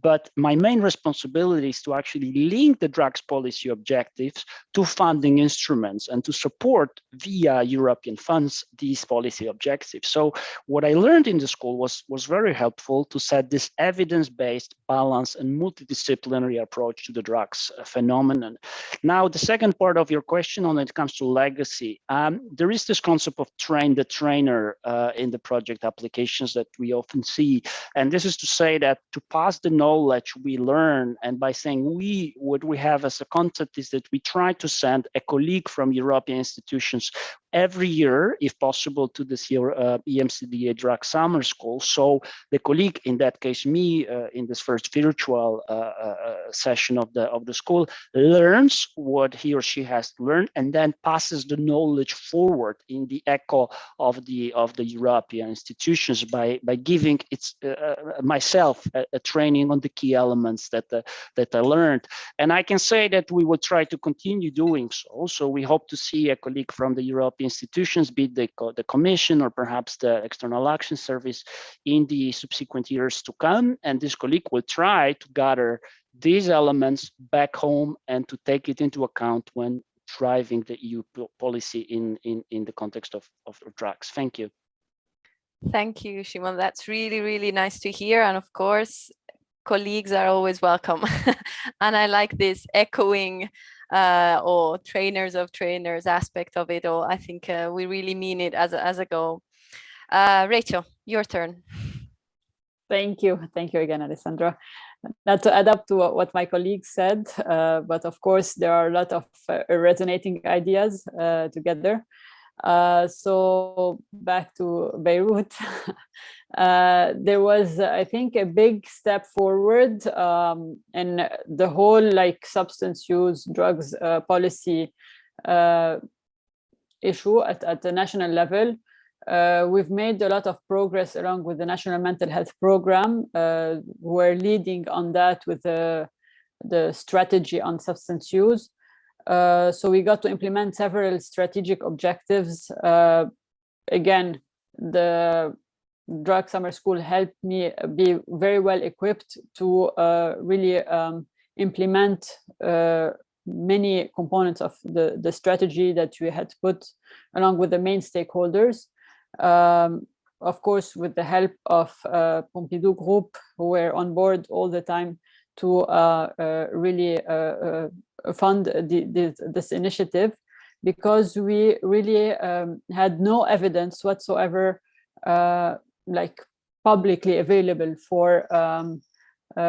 Speaker 6: but my main responsibility is to actually link the drugs policy objectives to funding instruments and to support via European funds these policy objectives. So what I learned in the school was, was very helpful to set this evidence-based balance and multidisciplinary approach to the drugs uh, phenomenon. Now, the second part of your question when it comes to legacy, um, there is this concept of train the trainer uh, in the project applications that we often see. And this is to say that to pass the knowledge we learn, and by saying we, what we have as a concept is that we try to send a colleague from European institutions every year, if possible, to this year uh, EMCDDA drug summer school. So the colleague, in that case, me, uh, in this first virtual uh, uh, uh, session of the of the school, learns what he or she has learned and then passes the knowledge forward in the echo of the of the European institutions by by giving its uh, myself a, a, training on the key elements that that I learned. And I can say that we will try to continue doing so. So we hope to see a colleague from the European institutions, be it the, the Commission or perhaps the External Action Service in the subsequent years to come. And this colleague will try to gather these elements back home and to take it into account when driving the EU policy in, in, in the context of, of drugs. Thank you.
Speaker 3: Thank you, Szymon. That's really, really nice to hear. And of course, colleagues are always welcome. and I like this echoing uh, or trainers of trainers aspect of it all. I think uh, we really mean it as a, as a goal. Uh, Rachel, your turn.
Speaker 7: Thank you. Thank you again, Alessandra. Not to add up to what my colleagues said, uh, but of course, there are a lot of uh, resonating ideas uh, together. Uh, so back to Beirut, uh, there was, I think, a big step forward um, in the whole like substance use drugs uh, policy issue at, at the national level. Uh, we've made a lot of progress along with the National Mental Health Program. we're leading on that with the, the strategy on substance use. Uh, so we got to implement several strategic objectives. Uh, again, the drug summer school helped me be very well equipped to uh, really um, implement uh, many components of the, the strategy that we had put along with the main stakeholders. Um, of course, with the help of uh, Pompidou Group, who were on board all the time to uh, uh, really uh, fund the, the, this initiative because we really um, had no evidence whatsoever like publicly available for um,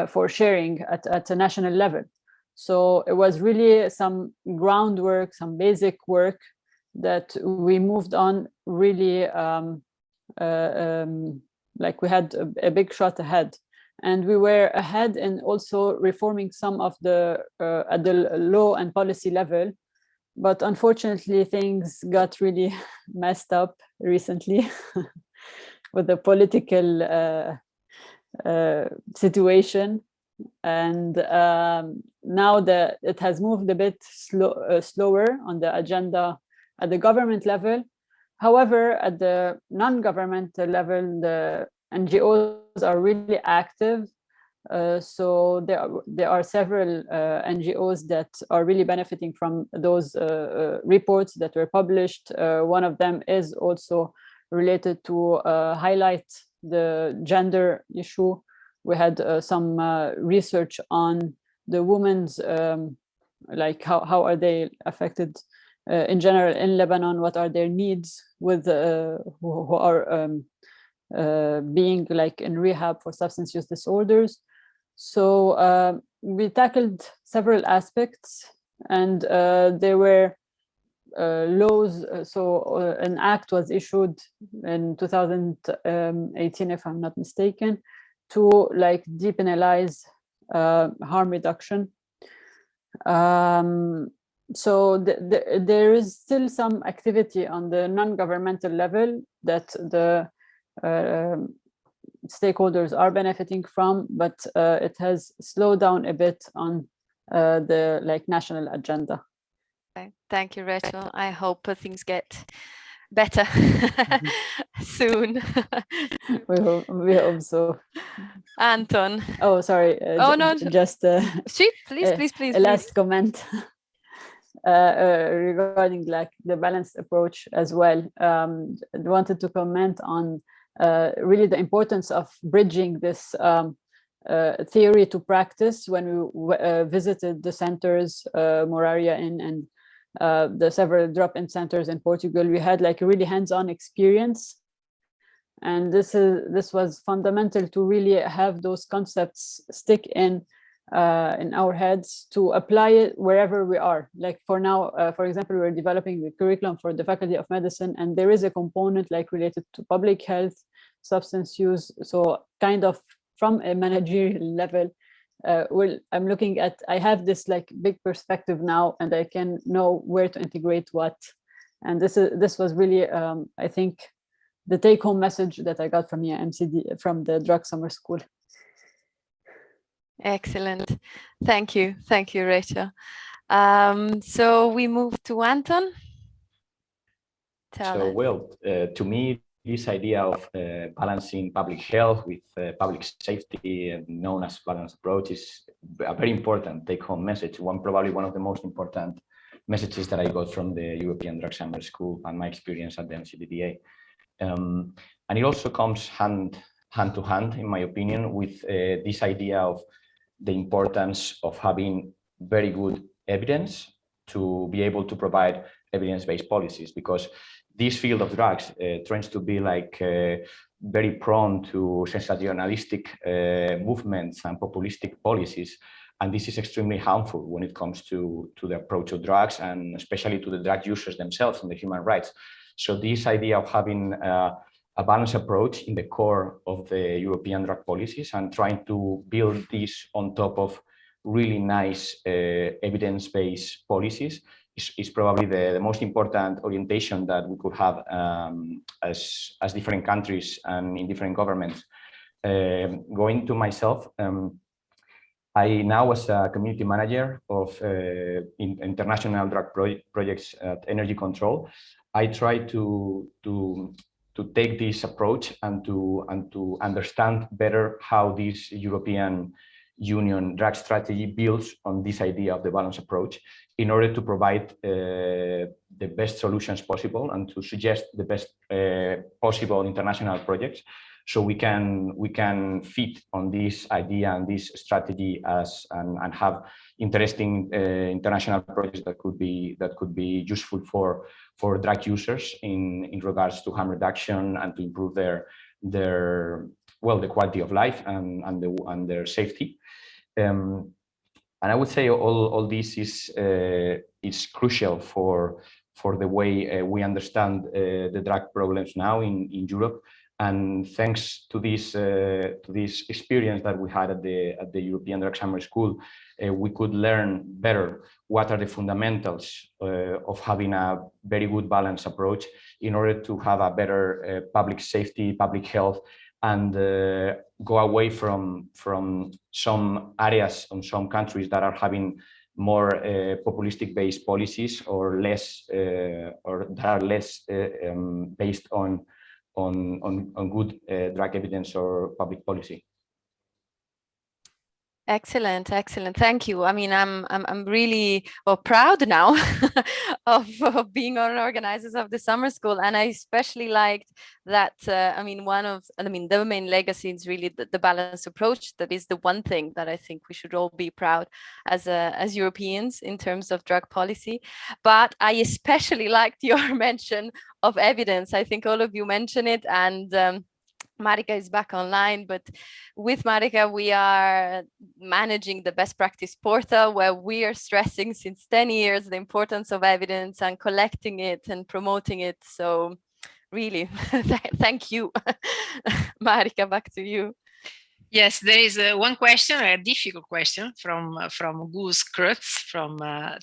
Speaker 7: for sharing at, at a national level. So it was really some groundwork, some basic work that we moved on really um, uh, um, like we had a, a, big shot ahead. And we were ahead in also reforming some of the uh, at the law and policy level. But unfortunately things got really messed up recently with the political uh, uh, situation. And um, now that it has moved a bit slow, uh, slower on the agenda at the government level. However, at the non-governmental level, the NGOs are really active. Uh, so there are, there are several uh, NGOs that are really benefiting from those uh, uh, reports that were published. Uh, one of them is also related to highlight the gender issue we had uh, some uh, research on the women's um, like how, how are they affected uh, in general in Lebanon, what are their needs with who, who, are um, being like in rehab for substance use disorders. So uh, we tackled several aspects and uh, there were uh, laws. So an act was issued in 2018, if I'm not mistaken, to like depenalize uh, harm reduction. Um, so the, the, there is still some activity on the non-governmental level that the uh, stakeholders are benefiting from, but uh, it has slowed down a bit on uh, the like national agenda.
Speaker 3: Thank you, Rachel. I hope things get better mm-hmm. soon.
Speaker 7: we hope we hope so.
Speaker 3: Anton.
Speaker 7: Oh, sorry.
Speaker 3: Uh, oh no,
Speaker 7: just uh,
Speaker 3: please, please, please, please.
Speaker 7: A last comment. Uh, uh, regarding like the balanced approach as well. Um, wanted to comment on uh, really the importance of bridging this um, uh, theory to practice when we uh, visited the centers, uh, Moraria in and the several drop-in centers in Portugal, we had like a really hands-on experience. And this is this was fundamental to really have those concepts stick in uh, in our heads to apply it wherever we are. Like for now, uh, for example, we're developing the curriculum for the Faculty of Medicine, and there is a component like related to public health, substance use. So kind of from a managerial level, uh, well, I'm looking at, I have this like big perspective now and I can know where to integrate what. And this is this was really, um, I think, the take home message that I got from the MCD, from the drug summer school.
Speaker 3: Excellent. Thank you. Thank you, Rachel. Um, so we move to Anton.
Speaker 8: Tell so, us. well, uh, to me, this idea of uh, balancing public health with uh, public safety, known as balanced approach, is a very important take-home message. One probably one of the most important messages that I got from the European Drug Summer School and my experience at the EMCDDA. Um, and it also comes hand, hand to hand, in my opinion, with uh, this idea of the importance of having very good evidence to be able to provide evidence-based policies because this field of drugs uh, tends to be like uh, very prone to sensationalistic uh, movements and populistic policies. And this is extremely harmful when it comes to, to the approach of drugs and especially to the drug users themselves and the human rights. So this idea of having uh, a balanced approach in the core of the European drug policies and trying to build this on top of really nice uh, evidence-based policies is, is probably the, the, most important orientation that we could have um, as, as different countries and in different governments. Uh, going to myself, um, I now was a community manager of uh, in, international drug pro projects at Energy Control. I try to, to, to take this approach and to, and to understand better how this European Union drug strategy builds on this idea of the balance approach in order to provide uh, the best solutions possible and to suggest the best uh, possible international projects so we can we can fit on this idea and this strategy as and, and have interesting uh, international projects that could be that could be useful for for drug users in in regards to harm reduction and to improve their their well the quality of life and and, the, and their safety um, and I would say all, all this is uh, is crucial for for the way uh, we understand uh, the drug problems now in, in Europe. And thanks to this uh, to this experience that we had at the at the European Drug Summer School, uh, we could learn better what are the fundamentals uh, of having a very good balance approach in order to have a better uh, public safety, public health, and uh, go away from from some areas on some countries that are having more uh, populistic based policies or less or that are less um, based on on, on, on good uh, drug evidence or public policy.
Speaker 3: Excellent, excellent. Thank you. I mean, I'm I'm I'm really well, proud now of, of being one organizers of the summer school, and I especially liked that. Uh, I mean, one of I mean, the main legacy is really the, the balanced approach. That is the one thing that I think we should all be proud as uh, as Europeans in terms of drug policy. But I especially liked your mention of evidence. I think all of you mentioned it, and um, Marika is back online, but with Marika, we are managing the best practice portal where we are stressing since 10 years the importance of evidence and collecting it and promoting it. So really, thank you. Marika, back to you.
Speaker 1: Yes, there is uh, one question, a difficult question from uh, from Guus Cruts from uh,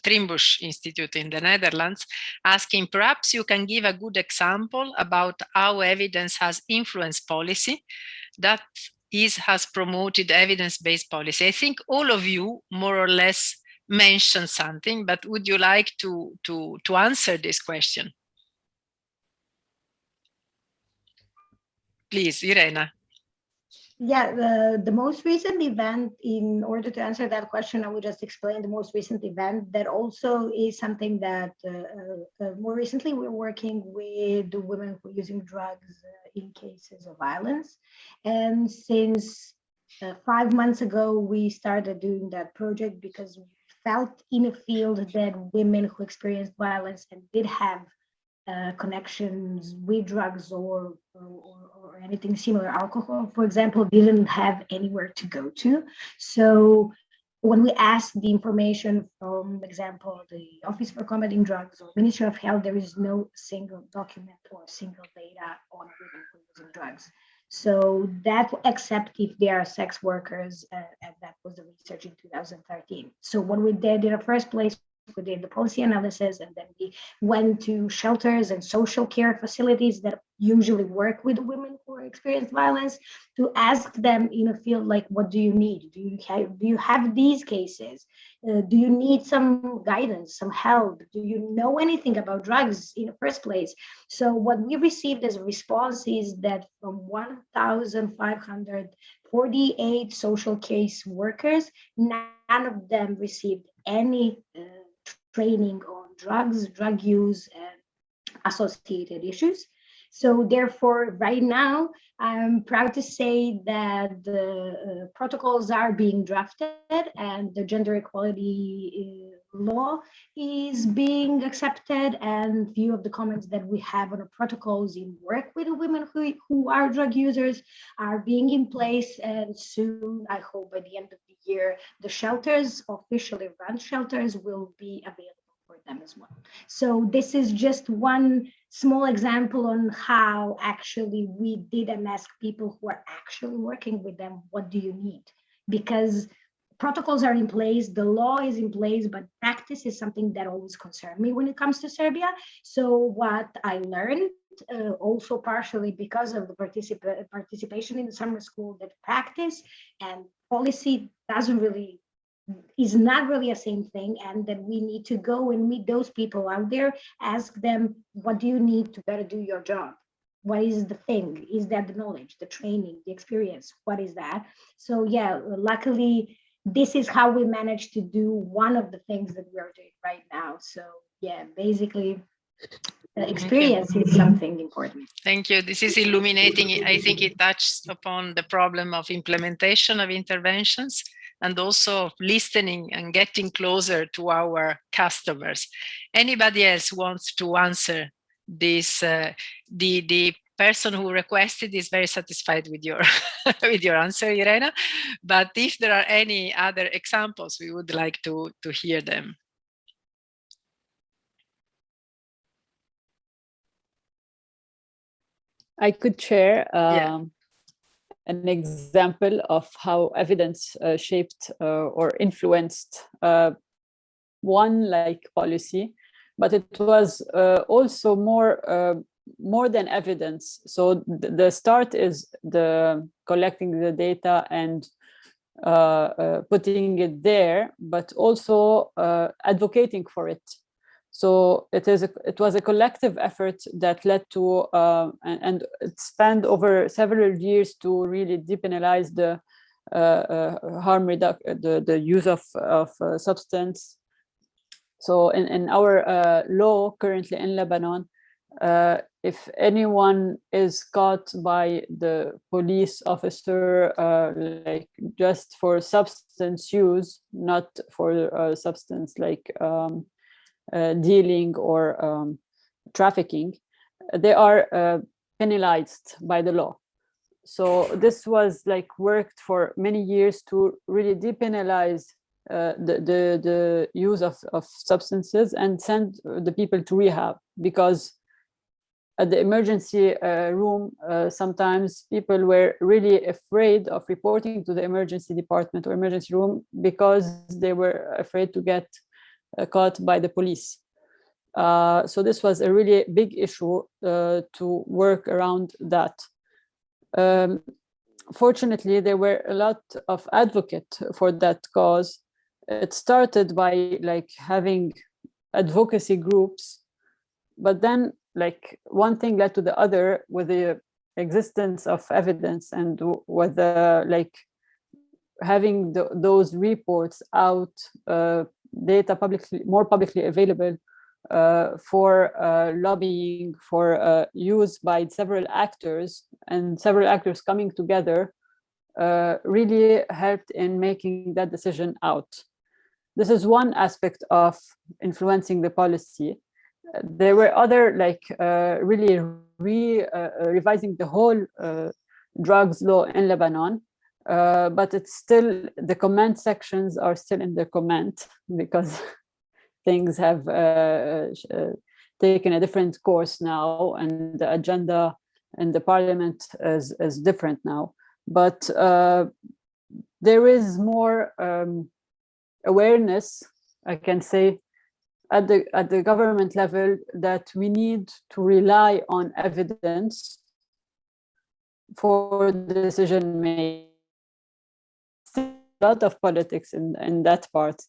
Speaker 1: Institute in the Netherlands, asking perhaps you can give a good example about how evidence has influenced policy that is has promoted evidence-based policy. I think all of you more or less mentioned something, but would you like to to to answer this question? Please, Irena.
Speaker 5: Yeah, the, the most recent event, in order to answer that question, I would just explain the most recent event that also is something that uh, uh, uh more recently we're working with the women who are using drugs uh, in cases of violence. And since uh, five months ago, we started doing that project because we felt in a field that women who experienced violence and did have uh, connections with drugs or, or, or anything similar, alcohol, for example, didn't have anywhere to go to. So when we asked the information from, example, the Office for Combating Drugs or Ministry of Health, there is no single document or single data on women using drugs. So that, except if they are sex workers, uh, and that was the research in 2013. So what we did in the first place we did the policy analysis and then we went to shelters and social care facilities that usually work with women who experience violence to ask them in a field like what do you need? Do you have do you have these cases? Uh, do you need some guidance some help? Do you know anything about drugs in the first place? So what we received as a response is that from 1548 social case workers none of them received any uh, training on drugs, drug use, and associated issues. So therefore, right now, I'm proud to say that the uh, protocols are being drafted and the gender equality law is being accepted and few of the comments that we have on the protocols in work with women who, who are drug users are being in place and soon, I hope by the end of the year, the shelters, officially run shelters will be available for them as well. So this is just one small example on how actually we didn't ask people who are actually working with them, what do you need? Because protocols are in place, the law is in place, but practice is something that always concerned me when it comes to Serbia. So what I learned uh, also partially because of the particip participation in the summer school that practice and policy doesn't really is not really a same thing and that we need to go and meet those people out there ask them what do you need to better do your job? What is the thing? Is that the knowledge the training the experience? What is that? So yeah luckily this is how we managed to do one of the things that we are doing right now so yeah basically experience is something important.
Speaker 1: Thank you. This is illuminating. I think it touched upon the problem of implementation of interventions and also listening and getting closer to our customers. Anybody else wants to answer this? Uh, the the person who requested is very satisfied with your with your answer, Irena. But if there are any other examples, we would like to, to hear them.
Speaker 7: I could share um, yeah. an example of how evidence uh, shaped uh, or influenced uh, one like policy, but it was uh, also more uh, more than evidence. So th- the start is the collecting the data and uh, uh, putting it there, but also uh, advocating for it. So it is a, it was a collective effort that led to uh, and, and it spanned over several years to really depenalize the uh, uh, harm reduc the the use of of substance. So in in our law currently in Lebanon, uh, if anyone is caught by the police officer uh, like just for substance use, not for uh, substance like um, uh, dealing or um, trafficking, they are uh, penalized by the law. So this was like worked for many years to really depenalize uh, the, the, the use of, of substances and send the people to rehab because at the emergency uh, room, uh, sometimes people were really afraid of reporting to the emergency department or emergency room because they were afraid to get uh, caught by the police. Uh, so this was a really big issue uh, to work around that. Um, fortunately, there were a lot of advocate for that cause. It started by like having advocacy groups, but then like one thing led to the other with the existence of evidence and with the like having the, those reports out uh, data publicly more publicly available uh, for uh, lobbying for uh, use by several actors and several actors coming together uh, really helped in making that decision out. This is one aspect of influencing the policy. There were other like uh, really re revising the whole drugs law in Lebanon, uh, but it's still the comment sections are still in the comment because things have uh, uh, taken a different course now and the agenda in the parliament is, is different now. But uh, there is more um, awareness i can say at the at the government level that we need to rely on evidence for decision making a lot of politics in, in that part.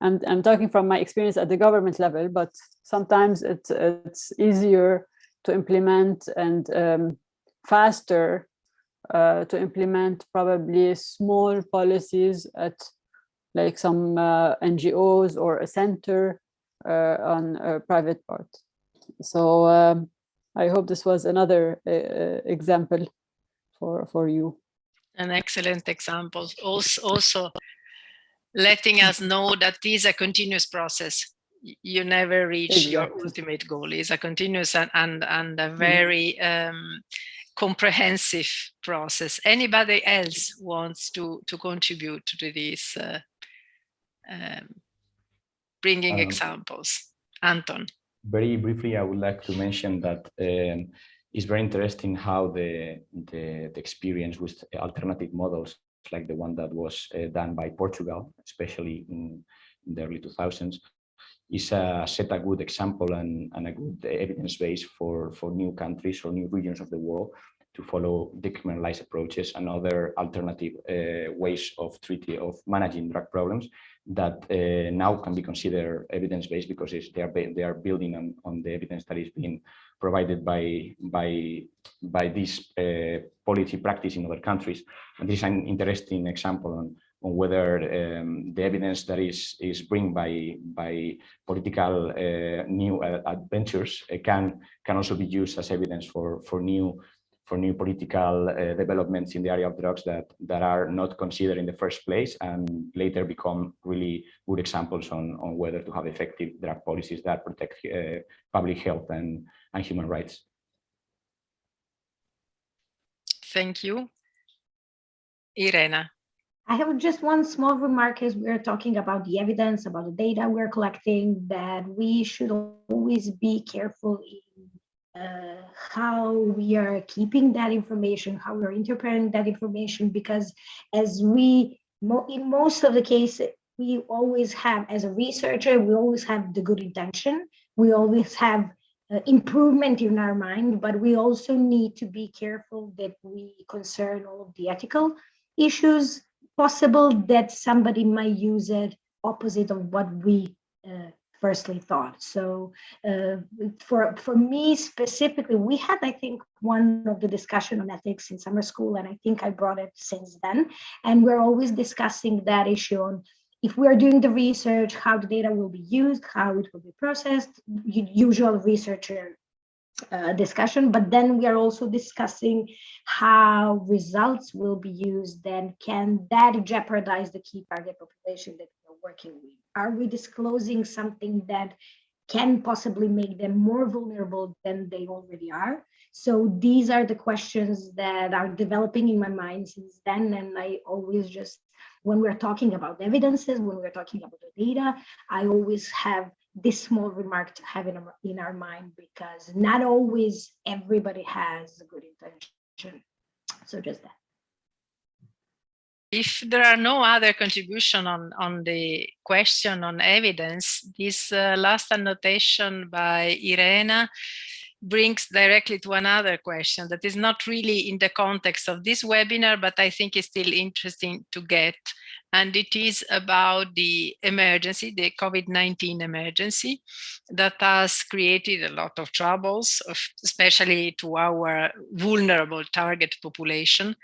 Speaker 7: And I'm talking from my experience at the government level, but sometimes it's, it's easier to implement and um, faster uh, to implement probably small policies at like some uh, NGOs or a center on a private part. So um, I hope this was another uh, example for, for you
Speaker 1: an excellent example. Also, also letting us know that this is a continuous process. You never reach exactly. your ultimate goal. It's a continuous and and, and a very um, comprehensive process. Anybody else wants to to contribute to this, uh, um, bringing um, examples? Anton.
Speaker 8: Very briefly, I would like to mention that um, it's very interesting how the, the, the, experience with alternative models like the one that was uh, done by Portugal, especially in, in, the early 2000s, is a, set a good example and, and a good evidence base for, for new countries or new regions of the world to follow decriminalized approaches and other alternative uh, ways of treating, of managing drug problems that uh, now can be considered evidence-based because they are they are building on, on the evidence that is being provided by by by this uh, policy practice in other countries. And this is an interesting example on on whether um, the evidence that is is bring by by political uh, new uh, adventures can can also be used as evidence for for new for new political uh, developments in the area of drugs that that are not considered in the first place and later become really good examples on on whether to have effective drug policies that protect uh, public health and and human rights.
Speaker 1: Thank you. Irena.
Speaker 5: I have just one small remark as we're talking about the evidence, about the data we're collecting, that we should always be careful in uh, how we are keeping that information, how we're interpreting that information, because as we, mo in most of the cases, we always have, as a researcher, we always have the good intention. We always have uh, improvement in our mind, but we also need to be careful that we concern all of the ethical issues possible that somebody might use it opposite of what we uh, firstly thought. So uh, for, for me specifically, we had, I think, one of the discussion on ethics in summer school, and I think I brought it since then. And we're always discussing that issue on if we are doing the research, how the data will be used, how it will be processed, usual researcher uh, discussion, but then we are also discussing how results will be used and can that jeopardize the key target population that we're working with? Are we disclosing something that can possibly make them more vulnerable than they already are? So these are the questions that are developing in my mind since then. And I always just when we're talking about evidences, when we're talking about the data, I always have this small remark to have in our, in our mind because not always everybody has a good intention. So just that.
Speaker 1: If there are no other contribution on, on the question on evidence, this uh, last annotation by Irena brings directly to another question that is not really in the context of this webinar, but I think is still interesting to get. And it is about the emergency, the COVID-19 emergency that has created a lot of troubles, especially to our vulnerable target population,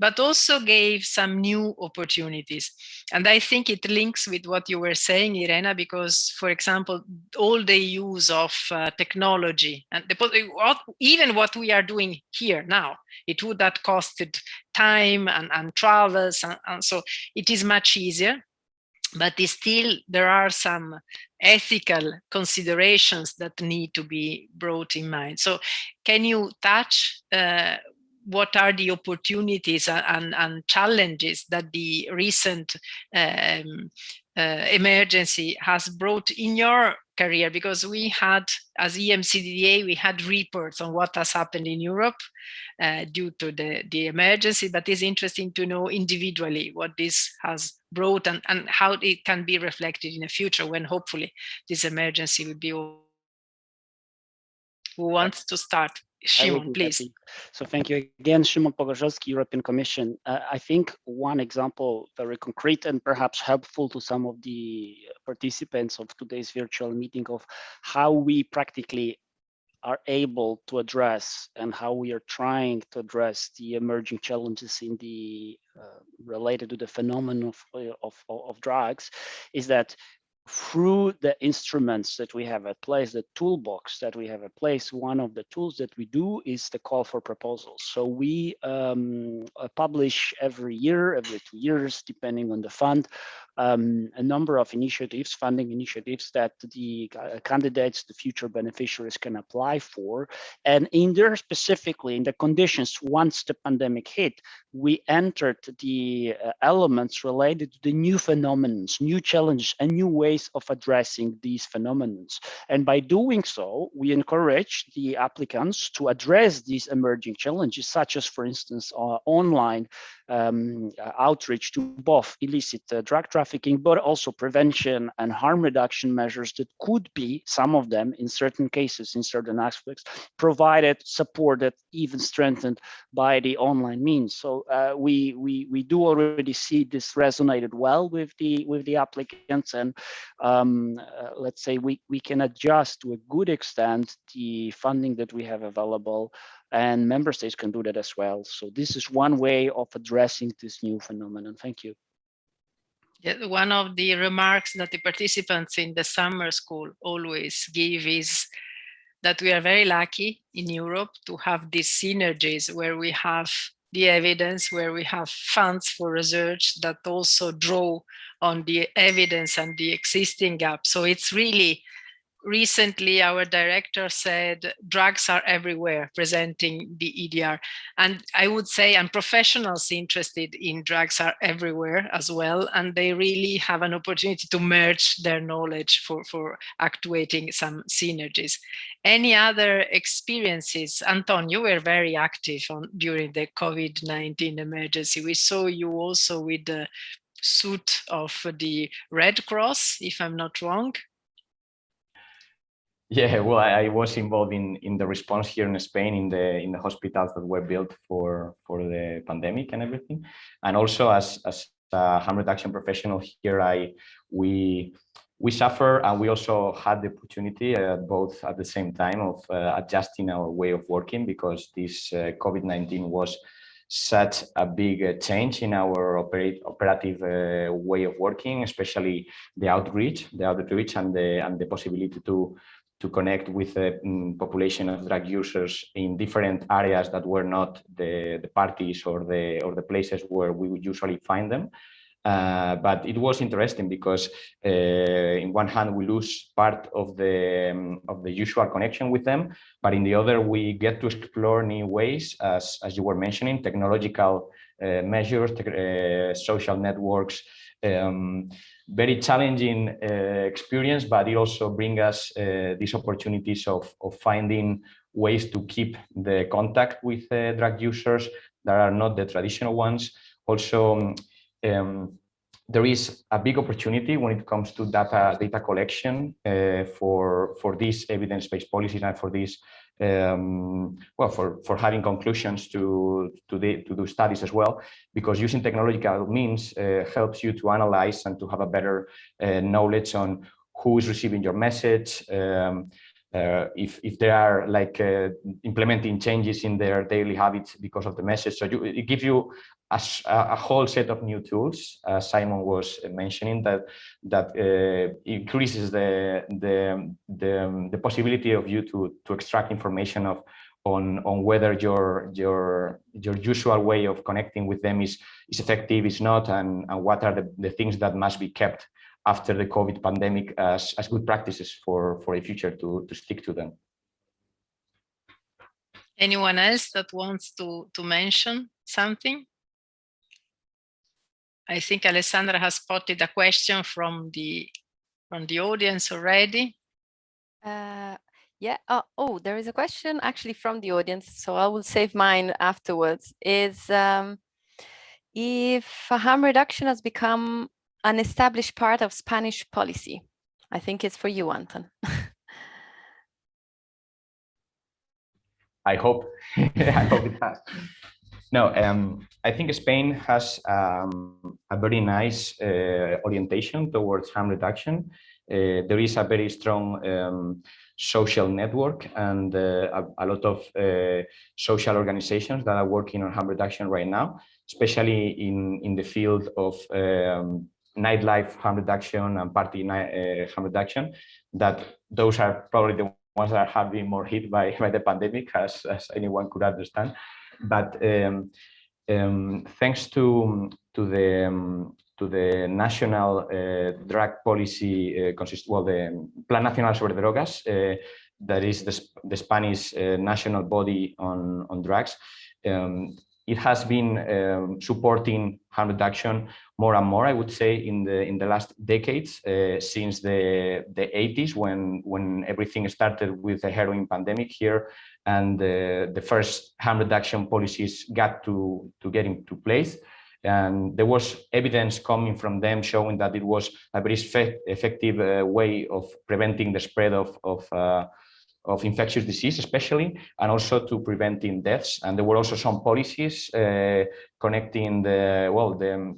Speaker 1: but also gave some new opportunities. And I think it links with what you were saying, Irena, because, for example, all the use of uh, technology and the, even what we are doing here now, it would have costed time and, and travels. And, and so it is much easier but still there are some ethical considerations that need to be brought in mind. So can you touch uh, what are the opportunities and, and, challenges that the recent um, uh, emergency has brought in your career? Because we had, as EMCDDA, we had reports on what has happened in Europe uh, due to the, the emergency, but it's interesting to know individually what this has brought and, and how it can be reflected in the future when hopefully this emergency will be over. Who wants to start? Szymon, please. Happy.
Speaker 6: So thank you again, Szymon Pogorzelski, European Commission. Uh, I think one example, very concrete and perhaps helpful to some of the participants of today's virtual meeting of how we practically are able to address and how we are trying to address the emerging challenges in the uh, related to the phenomenon of, of, of drugs is that through the instruments that we have at place, the toolbox that we have at place, one of the tools that we do is the call for proposals. So we um, uh, publish every year, every two years, depending on the fund, um, a number of initiatives, funding initiatives that the uh, candidates, the future beneficiaries can apply for. And in there specifically, in the conditions once the pandemic hit, we entered the uh, elements related to the new phenomena, new challenges and new ways of addressing these phenomena. And by doing so, we encourage the applicants to address these emerging challenges, such as, for instance, uh, online um, outreach to both illicit uh, drug trafficking, but also prevention and harm reduction measures that could be, some of them in certain cases, in certain aspects, provided, supported, even strengthened by the online means. So uh, we, we, we do already see this resonated well with the, with the applicants and um, uh, let's say we, we can adjust to a good extent the funding that we have available and member states can do that as well. So this is one way of addressing this new phenomenon. Thank you.
Speaker 1: Yeah, one of the remarks that the participants in the summer school always give is that we are very lucky in Europe to have these synergies where we have the evidence, where we have funds for research that also draw on the evidence and the existing gap. So it's really recently our director said drugs are everywhere presenting the EDR. And I would say, and professionals interested in drugs are everywhere as well. And they really have an opportunity to merge their knowledge for, for actuating some synergies. Any other experiences? Anton, you were very active on during the COVID-19 emergency. We saw you also with the suit of the Red Cross, if I'm not wrong.
Speaker 8: Yeah, well, I, I, was involved in in the response here in Spain in the in the hospitals that were built for for the pandemic and everything, and also as as a harm reduction professional here, I we we suffer and we also had the opportunity uh, both at the same time of uh, adjusting our way of working because this uh, COVID-19 was such a big uh, change in our operate, operative uh, way of working, especially the outreach, the outreach and the and the possibility to to connect with the um, population of drug users in different areas that were not the, the parties or the or the places where we would usually find them. Uh, but it was interesting because uh, in one hand we lose part of the um, of the usual connection with them, but in the other we get to explore new ways, as as you were mentioning, technological uh, measures, uh, social networks, um, very challenging uh, experience, but it also brings us uh, these opportunities of, of finding ways to keep the contact with drug users that are not the traditional ones. Also, um, there is a big opportunity when it comes to data data collection uh, for for these evidence-based policies and for these um, well, for, for having conclusions to, to, the, to do studies as well, because using technological means uh, helps you to analyze and to have a better uh, knowledge on who is receiving your message, um, uh, if, if they are like uh, implementing changes in their daily habits because of the message. So you, it gives you a, a, whole set of new tools, uh, Simon was mentioning, that that uh, increases the, the, the the possibility of you to to extract information of on on whether your your your usual way of connecting with them is is effective, is not, and and what are the, the things that must be kept after the COVID pandemic as as good practices for for the future to to stick to them.
Speaker 1: Anyone else that wants to to mention something? I think Alessandra has spotted a question from the from the audience already.
Speaker 3: Uh, yeah. Uh, oh, there is a question actually from the audience, so I will save mine afterwards. Is um, if harm reduction has become an established part of Spanish policy? I think it's for you, Anton.
Speaker 8: I hope. I hope it has. No, um, I think Spain has um, a very nice uh, orientation towards harm reduction. Uh, there is a very strong um, social network and uh, a, a, lot of uh, social organizations that are working on harm reduction right now, especially in, in the field of um, nightlife harm reduction and party uh, harm reduction, that those are probably the ones that have been more hit by, by the pandemic, as, as anyone could understand. But um, um, thanks to to the um, to the national uh, drug policy, uh, consist well the Plan Nacional sobre Drogas, uh, that is the, the Spanish uh, national body on on drugs. Um, it has been um, supporting harm reduction more and more, I would say, in the in the last decades, uh, since the the 80s, when when everything started with the heroin pandemic here, and the, the first harm reduction policies got to, to get into place. And there was evidence coming from them showing that it was a very effective uh, way of preventing the spread of, of, uh, of infectious disease, especially, and also to preventing deaths. And there were also some policies uh, connecting the, well, the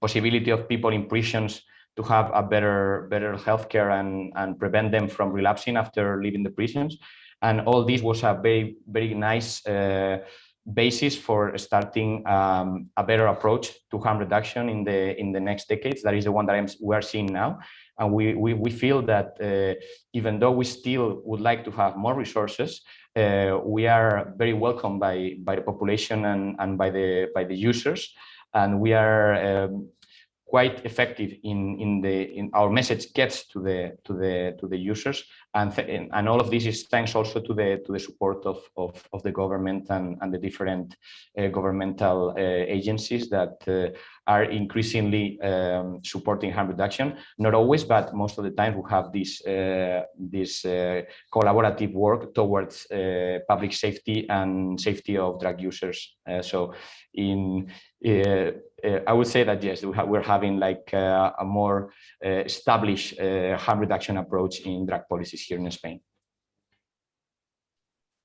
Speaker 8: possibility of people in prisons to have a better, better healthcare and, and prevent them from relapsing after leaving the prisons. And all this was a very, very nice uh, basis for starting um, a better approach to harm reduction in the in the next decades. That is the one that I'm, we are seeing now. And we, we, we feel that uh, even though we still would like to have more resources, uh, we are very welcome by, by the population and, and by, the, by the users. And we are um, quite effective in in the in our message gets to the to the to the users and and all of this is thanks also to the to the support of of, of the government and and the different uh, governmental uh, agencies that uh, are increasingly um, supporting harm reduction. Not always but most of the time we have this uh, this uh, collaborative work towards uh, public safety and safety of drug users. So in I would say that yes, we we're having like a more established harm reduction approach in drug policies here in Spain.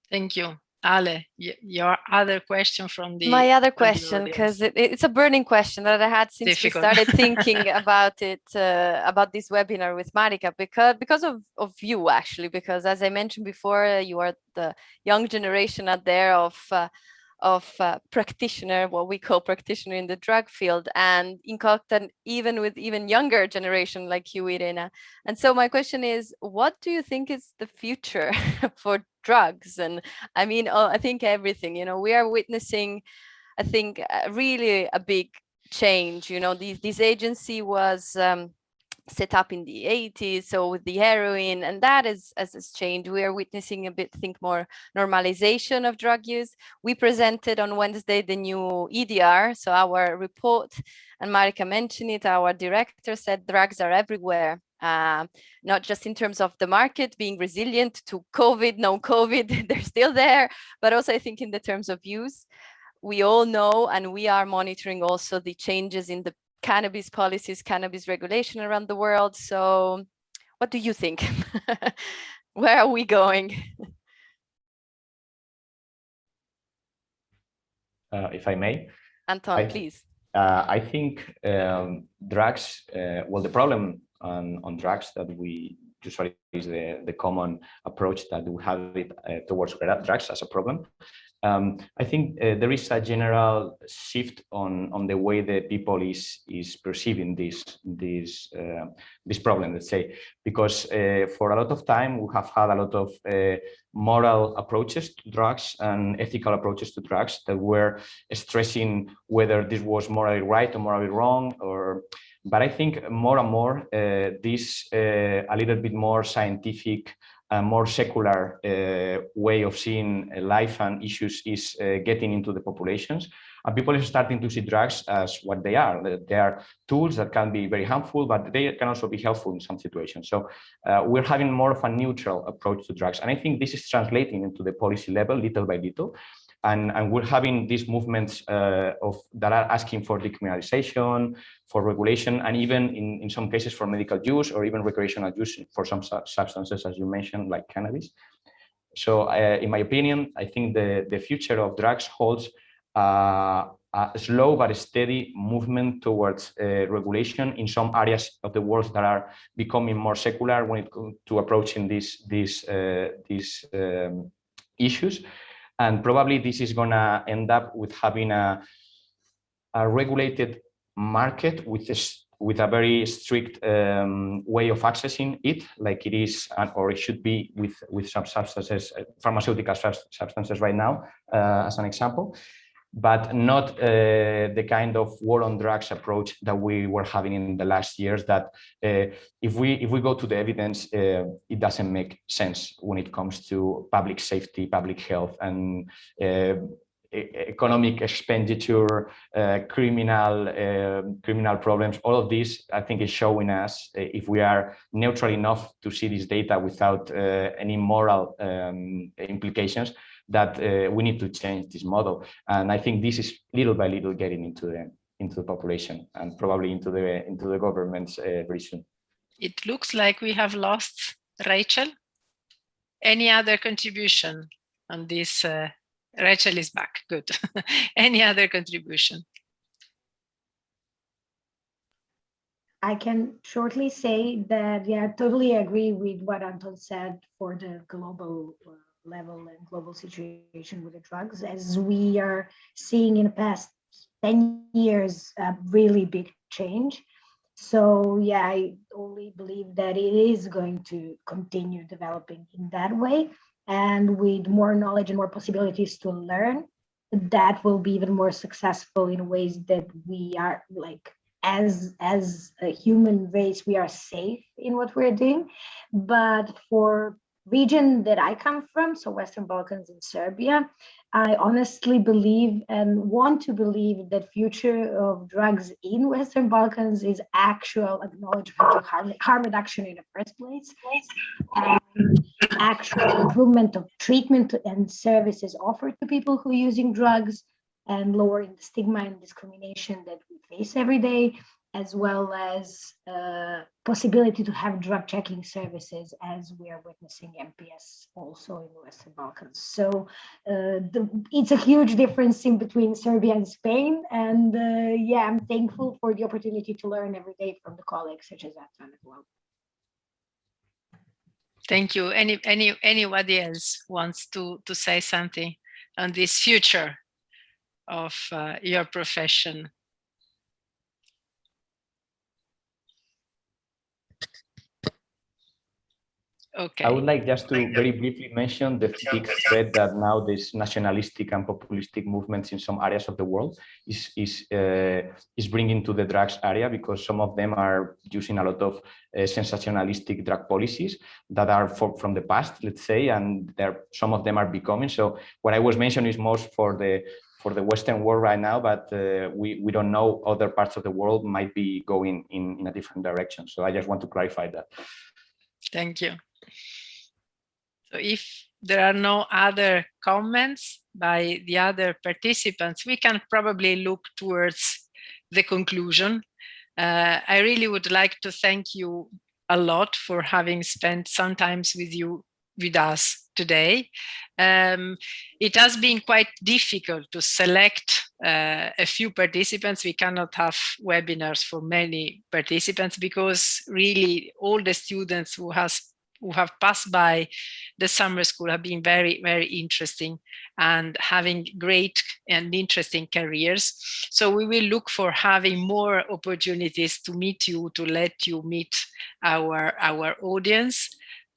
Speaker 1: Thank you. Ale, your other question from the
Speaker 3: my other question because it, it's a burning question that I had since Difficult. we started thinking about it uh, about this webinar with Marika because because of of you actually because as I mentioned before you are the young generation out there of uh, of uh, practitioner, what we call practitioner in the drug field, and in contact even with even younger generation like you, Irena. And so my question is, what do you think is the future for drugs? And I mean, oh, I think everything, you know, we are witnessing, I think, uh, really a big change. You know, this, this agency was um, set up in the 80s so with the heroin and that is as has changed. We are witnessing a bit think more normalization of drug use. We presented on wednesday the new edr so our report and marika mentioned it. Our director said drugs are everywhere uh, not just in terms of the market being resilient to covid no covid they're still there but also i think in the terms of use. We all know and we are monitoring also the changes in the cannabis policies, cannabis regulation around the world. So what do you think? Where are we going?
Speaker 8: Uh, if I may.
Speaker 3: Anton, I, please.
Speaker 8: Uh, I think um, drugs, uh, well, the problem on, on drugs that we usually is the, the common approach that we have it uh, towards drugs as a problem um, I think uh, there is a general shift on on the way that people is is perceiving this this uh, this problem. Let's say because uh, for a lot of time we have had a lot of uh, moral approaches to drugs and ethical approaches to drugs that were stressing whether this was morally right or morally wrong or but I think more and more uh, this uh, a little bit more scientific a more secular uh, way of seeing life and issues is uh, getting into the populations. And people are starting to see drugs as what they are. They are tools that can be very harmful, but they can also be helpful in some situations. So uh, we're having more of a neutral approach to drugs. And I think this is translating into the policy level little by little. And, and we're having these movements uh, of that are asking for decriminalization, for regulation, and even in, in some cases for medical use or even recreational use for some su substances, as you mentioned, like cannabis. So uh, in my opinion, I think the, the future of drugs holds uh, a slow but steady movement towards uh, regulation in some areas of the world that are becoming more secular when it comes to approaching these these uh, these um, issues and probably this is going to end up with having a, a regulated market with a, with a very strict um, way of accessing it, like it is or it should be with, with some substances, uh, pharmaceutical substances right now, uh, as an example but not uh, the kind of war on drugs approach that we were having in the last years that uh, if we if we go to the evidence uh, it doesn't make sense when it comes to public safety public health and uh, economic expenditure uh, criminal uh, criminal problems. All of this i think is showing us if we are neutral enough to see this data without any moral um, implications that uh, we need to change this model. And I think this is little by little getting into the into the population and probably into the into the government's uh, very soon.
Speaker 1: It looks like we have lost Rachel. Any other contribution on this? Uh, Rachel is back. Good. Any other contribution?
Speaker 5: I can shortly say that, yeah, I totally agree with what Anton said for the global uh, level and global situation with the drugs as we are seeing in the past 10 years a really big change. So yeah i only believe that it is going to continue developing in that way and with more knowledge and more possibilities to learn that will be even more successful in ways that we are like as as a human race we are safe in what we're doing. But for region that i come from so western balkans and serbia i honestly believe and want to believe that future of drugs in western balkans is actual acknowledgement of harm, harm reduction in the first place and actual improvement of treatment and services offered to people who are using drugs and lowering the stigma and discrimination that we face every day, as well as uh, possibility to have drug checking services as we are witnessing MPS also in the Western Balkans. So uh, the, it's a huge difference in between Serbia and Spain. And uh, yeah, I'm thankful for the opportunity to learn every day from the colleagues such as Anton as well.
Speaker 1: Thank you. Any any anybody else wants to to say something on this future of uh, your profession? Okay.
Speaker 8: I would like just to very briefly mention the big threat that now this nationalistic and populistic movements in some areas of the world is is uh, is bringing to the drugs area because some of them are using a lot of uh, sensationalistic drug policies that are for, from the past, let's say, and there some of them are becoming. So what I was mentioning is most for the for the Western world right now, but uh, we, we don't know other parts of the world might be going in, in a different direction. So I just want to clarify that.
Speaker 1: Thank you. So if there are no other comments by the other participants, we can probably look towards the conclusion. Uh, I really would like to thank you a lot for having spent some time with you with us today. Um, it has been quite difficult to select uh, a few participants. We cannot have webinars for many participants because really all the students who has who have passed by the summer school have been very, very interesting and having great and interesting careers. So we will look for having more opportunities to meet you, to let you meet our, our audience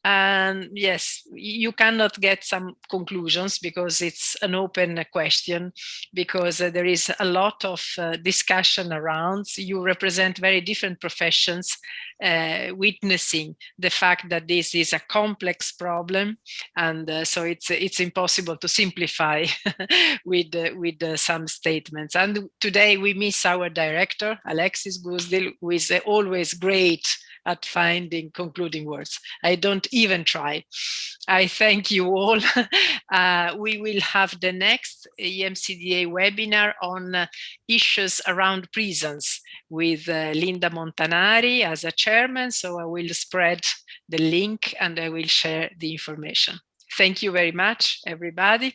Speaker 1: and yes you cannot get some conclusions because it's an open question because uh, there is a lot of uh, discussion around. You represent very different professions uh, witnessing the fact that this is a complex problem and uh, so it's it's impossible to simplify with uh, with uh, some statements. And today we miss our director Alexis Goosdeel who is always great at finding concluding words. I don't even try. I thank you all. uh, we will have the next EMCDDA webinar on uh, issues around prisons with uh, Linda Montanari as a chairman. So I will spread the link and I will share the information. Thank you very much, everybody.